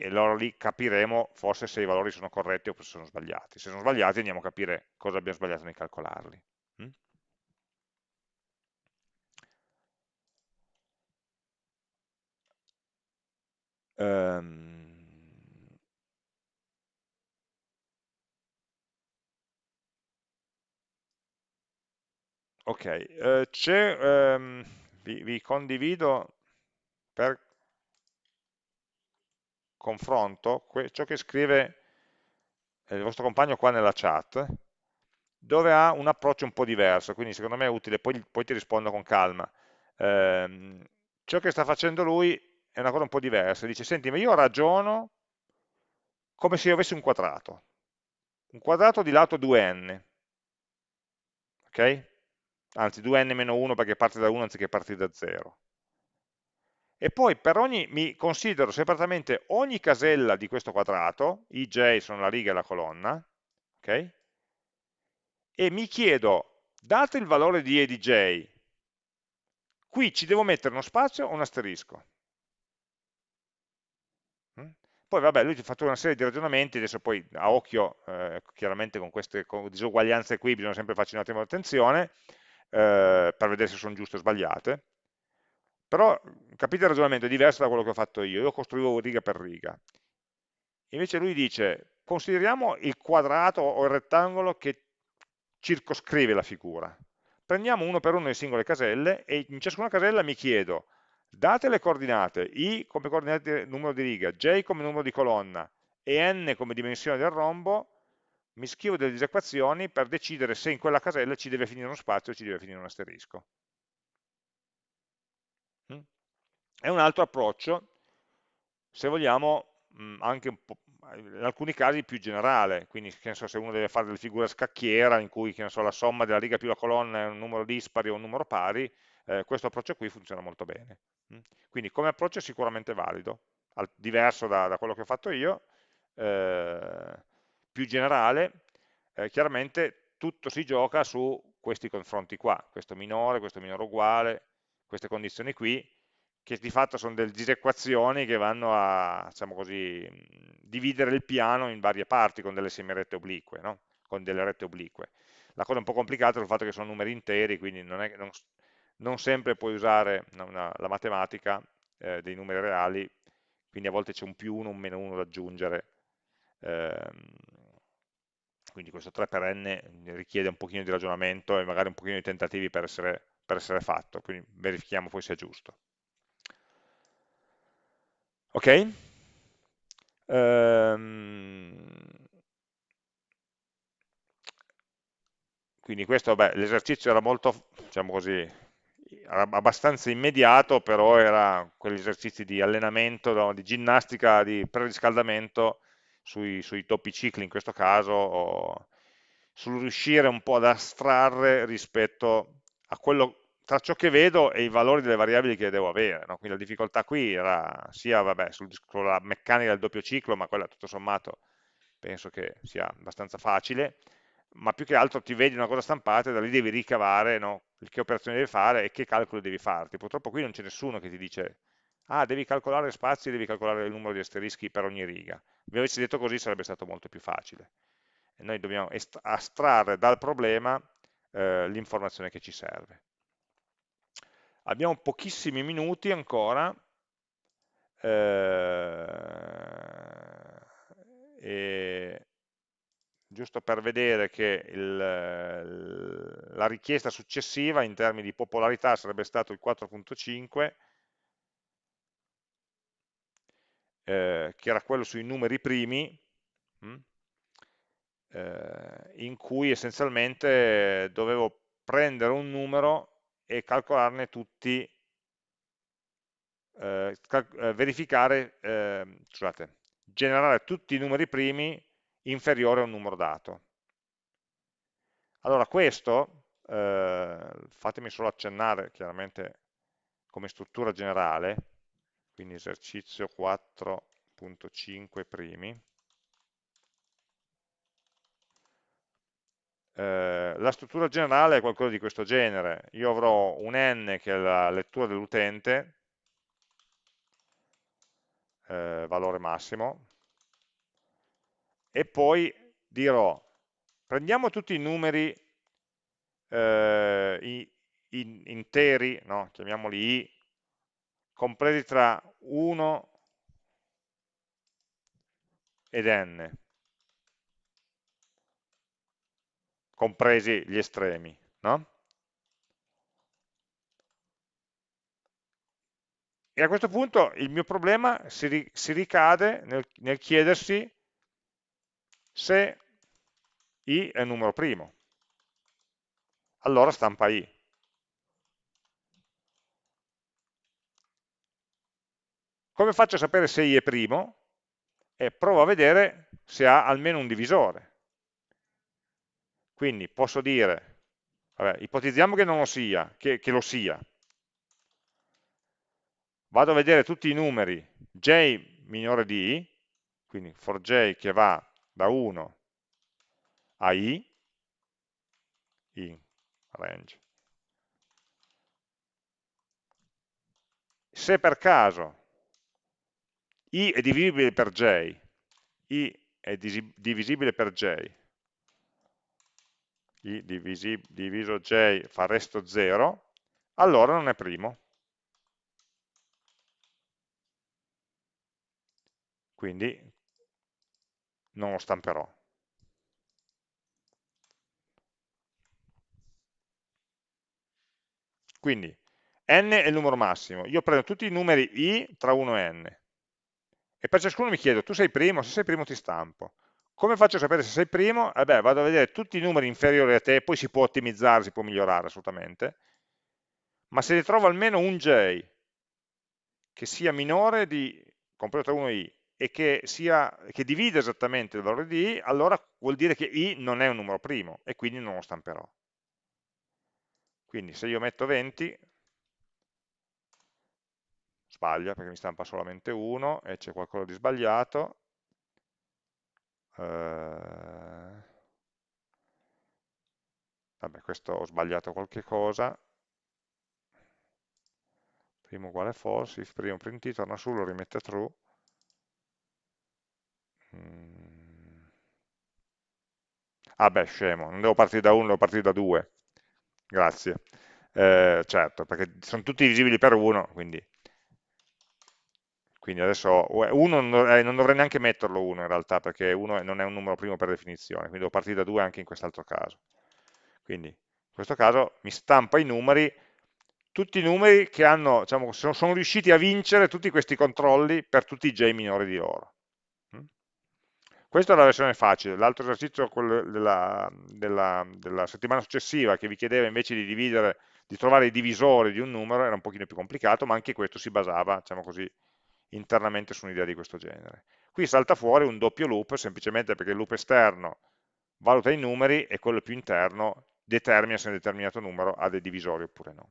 e allora lì capiremo forse se i valori sono corretti o se sono sbagliati. Se sono sbagliati andiamo a capire cosa abbiamo sbagliato nel calcolarli. Um, ok, c'è, um, vi, vi condivido per confronto ciò che scrive il vostro compagno qua nella chat, dove ha un approccio un po' diverso, quindi secondo me è utile, poi, poi ti rispondo con calma. Eh, ciò che sta facendo lui è una cosa un po' diversa, dice, senti, ma io ragiono come se io avessi un quadrato, un quadrato di lato 2n, ok? Anzi, 2n-1 perché parte da 1 anziché partire da 0 e poi per ogni, mi considero separatamente ogni casella di questo quadrato, i j sono la riga e la colonna, ok? E mi chiedo, dato il valore di e di j, qui ci devo mettere uno spazio o un asterisco? Mm? Poi vabbè, lui ti ha fatto una serie di ragionamenti, adesso poi a occhio, eh, chiaramente con queste disuguaglianze qui bisogna sempre farci un attimo attenzione, eh, per vedere se sono giuste o sbagliate, però capite il ragionamento è diverso da quello che ho fatto io, io costruivo riga per riga. Invece lui dice, consideriamo il quadrato o il rettangolo che circoscrive la figura. Prendiamo uno per uno le singole caselle e in ciascuna casella mi chiedo, date le coordinate, i come coordinate numero di riga, j come numero di colonna e n come dimensione del rombo, mi scrivo delle disequazioni per decidere se in quella casella ci deve finire uno spazio o ci deve finire un asterisco. È un altro approccio, se vogliamo, anche in alcuni casi più generale, quindi so, se uno deve fare delle figure a scacchiera in cui so, la somma della riga più la colonna è un numero dispari o un numero pari, eh, questo approccio qui funziona molto bene. Quindi come approccio è sicuramente valido, diverso da, da quello che ho fatto io, eh, più generale, eh, chiaramente tutto si gioca su questi confronti qua, questo minore, questo minore uguale, queste condizioni qui, che di fatto sono delle disequazioni che vanno a, diciamo così, dividere il piano in varie parti con delle semirette oblique, no? con delle rette oblique. La cosa un po' complicata è il fatto che sono numeri interi, quindi non, è, non, non sempre puoi usare una, la matematica eh, dei numeri reali, quindi a volte c'è un più 1, un meno 1 da aggiungere, ehm, quindi questo 3 per n richiede un pochino di ragionamento e magari un pochino di tentativi per essere, per essere fatto, quindi verifichiamo poi se è giusto. Ok? Ehm, quindi questo, l'esercizio era molto, diciamo così, abbastanza immediato, però era quegli esercizi di allenamento, no, di ginnastica, di preriscaldamento sui, sui doppi cicli in questo caso, o sul riuscire un po' ad astrarre rispetto a quello tra ciò che vedo e i valori delle variabili che devo avere. No? Quindi la difficoltà qui era sia vabbè, sul, sulla meccanica del doppio ciclo, ma quella tutto sommato penso che sia abbastanza facile, ma più che altro ti vedi una cosa stampata e da lì devi ricavare no? che operazioni devi fare e che calcoli devi farti. Purtroppo qui non c'è nessuno che ti dice ah, devi calcolare spazi, devi calcolare il numero di asterischi per ogni riga. Vi avessi detto così sarebbe stato molto più facile. E noi dobbiamo astrarre dal problema eh, l'informazione che ci serve. Abbiamo pochissimi minuti ancora, eh, e giusto per vedere che il, la richiesta successiva in termini di popolarità sarebbe stato il 4.5, eh, che era quello sui numeri primi, mh, hm, eh, in cui essenzialmente dovevo prendere un numero e calcolarne tutti, eh, cal eh, verificare, eh, scusate, generare tutti i numeri primi inferiori a un numero dato. Allora questo eh, fatemi solo accennare chiaramente come struttura generale, quindi esercizio 4.5 primi, eh, la struttura generale è qualcosa di questo genere, io avrò un n che è la lettura dell'utente, eh, valore massimo, e poi dirò, prendiamo tutti i numeri eh, i, in, interi, no? chiamiamoli i, compresi tra 1 ed n, compresi gli estremi, no? E a questo punto il mio problema si, ri, si ricade nel, nel chiedersi se i è un numero primo. Allora stampa i. Come faccio a sapere se i è primo? E provo a vedere se ha almeno un divisore. Quindi posso dire, vabbè, ipotizziamo che non lo sia, che, che lo sia. Vado a vedere tutti i numeri j minore di i, quindi for j che va da 1 a i, in range. Se per caso i è divisibile per j, i è divisibile per j, i diviso j fa resto 0, allora non è primo. Quindi non lo stamperò. Quindi n è il numero massimo, io prendo tutti i numeri i tra 1 e n e per ciascuno mi chiedo, tu sei primo? Se sei primo ti stampo. Come faccio a sapere se sei primo? Eh beh, vado a vedere tutti i numeri inferiori a te, poi si può ottimizzare, si può migliorare assolutamente, ma se ne trovo almeno un j che sia minore di, compreso tra 1 e i, e che, sia, che divide esattamente il valore di i, allora vuol dire che i non è un numero primo e quindi non lo stamperò. Quindi se io metto 20, sbaglia perché mi stampa solamente 1 e c'è qualcosa di sbagliato. Eh, vabbè, questo ho sbagliato qualche cosa. Primo uguale false, if primo print torna su, lo rimette true. Mm. Ah beh, scemo, non devo partire da 1, devo partire da 2. Grazie. Eh, certo, perché sono tutti visibili per 1, quindi quindi adesso 1 eh, non dovrei neanche metterlo 1 in realtà, perché 1 non è un numero primo per definizione, quindi devo partire da 2 anche in quest'altro caso. Quindi in questo caso mi stampa i numeri, tutti i numeri che hanno, diciamo, sono, sono riusciti a vincere tutti questi controlli per tutti i j minori di loro. Mm? Questa è la versione facile, l'altro esercizio della, della, della, settimana successiva che vi chiedeva invece di dividere, di trovare i divisori di un numero era un pochino più complicato, ma anche questo si basava, diciamo così, internamente su un'idea di questo genere. Qui salta fuori un doppio loop, semplicemente perché il loop esterno valuta i numeri e quello più interno determina se un determinato numero ha dei divisori oppure no.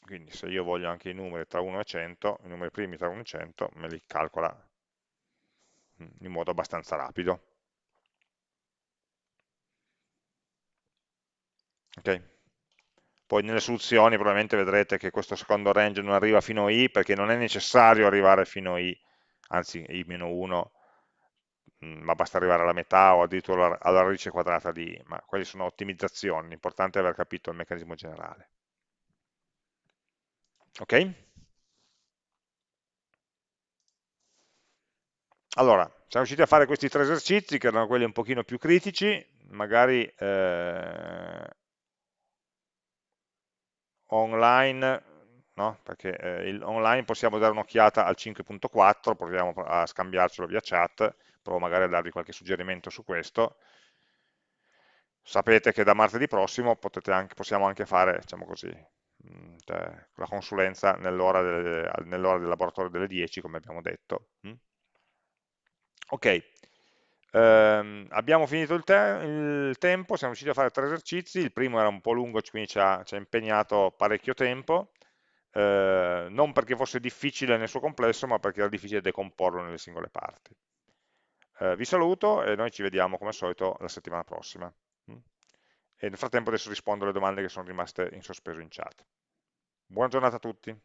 Quindi se io voglio anche i numeri tra 1 e 100, i numeri primi tra 1 e 100, me li calcola mm, in modo abbastanza rapido. Ok? Poi nelle soluzioni probabilmente vedrete che questo secondo range non arriva fino a i perché non è necessario arrivare fino a i, anzi i-1, mm, ma basta arrivare alla metà o addirittura alla radice quadrata di i, ma quelle sono ottimizzazioni, l'importante è aver capito il meccanismo generale. Ok? Allora, siamo riusciti a fare questi tre esercizi che erano quelli un pochino più critici, magari eh, online, no? perché eh, online possiamo dare un'occhiata al 5.4, proviamo a scambiarcelo via chat, provo magari a darvi qualche suggerimento su questo. Sapete che da martedì prossimo anche, possiamo anche fare, diciamo così, mm, cioè, la consulenza nell'ora nell del laboratorio delle 10, come abbiamo detto. Mm? Ok, Ehm, abbiamo finito il, te il, tempo, siamo riusciti a fare tre esercizi, il primo era un po' lungo, quindi ci ha, ci ha impegnato parecchio tempo, eh, non perché fosse difficile nel suo complesso, ma perché era difficile decomporlo nelle singole parti. Eh, vi saluto e noi ci vediamo come al solito la settimana prossima. Mm? E nel frattempo adesso rispondo alle domande che sono rimaste in sospeso in chat. Buona giornata a tutti.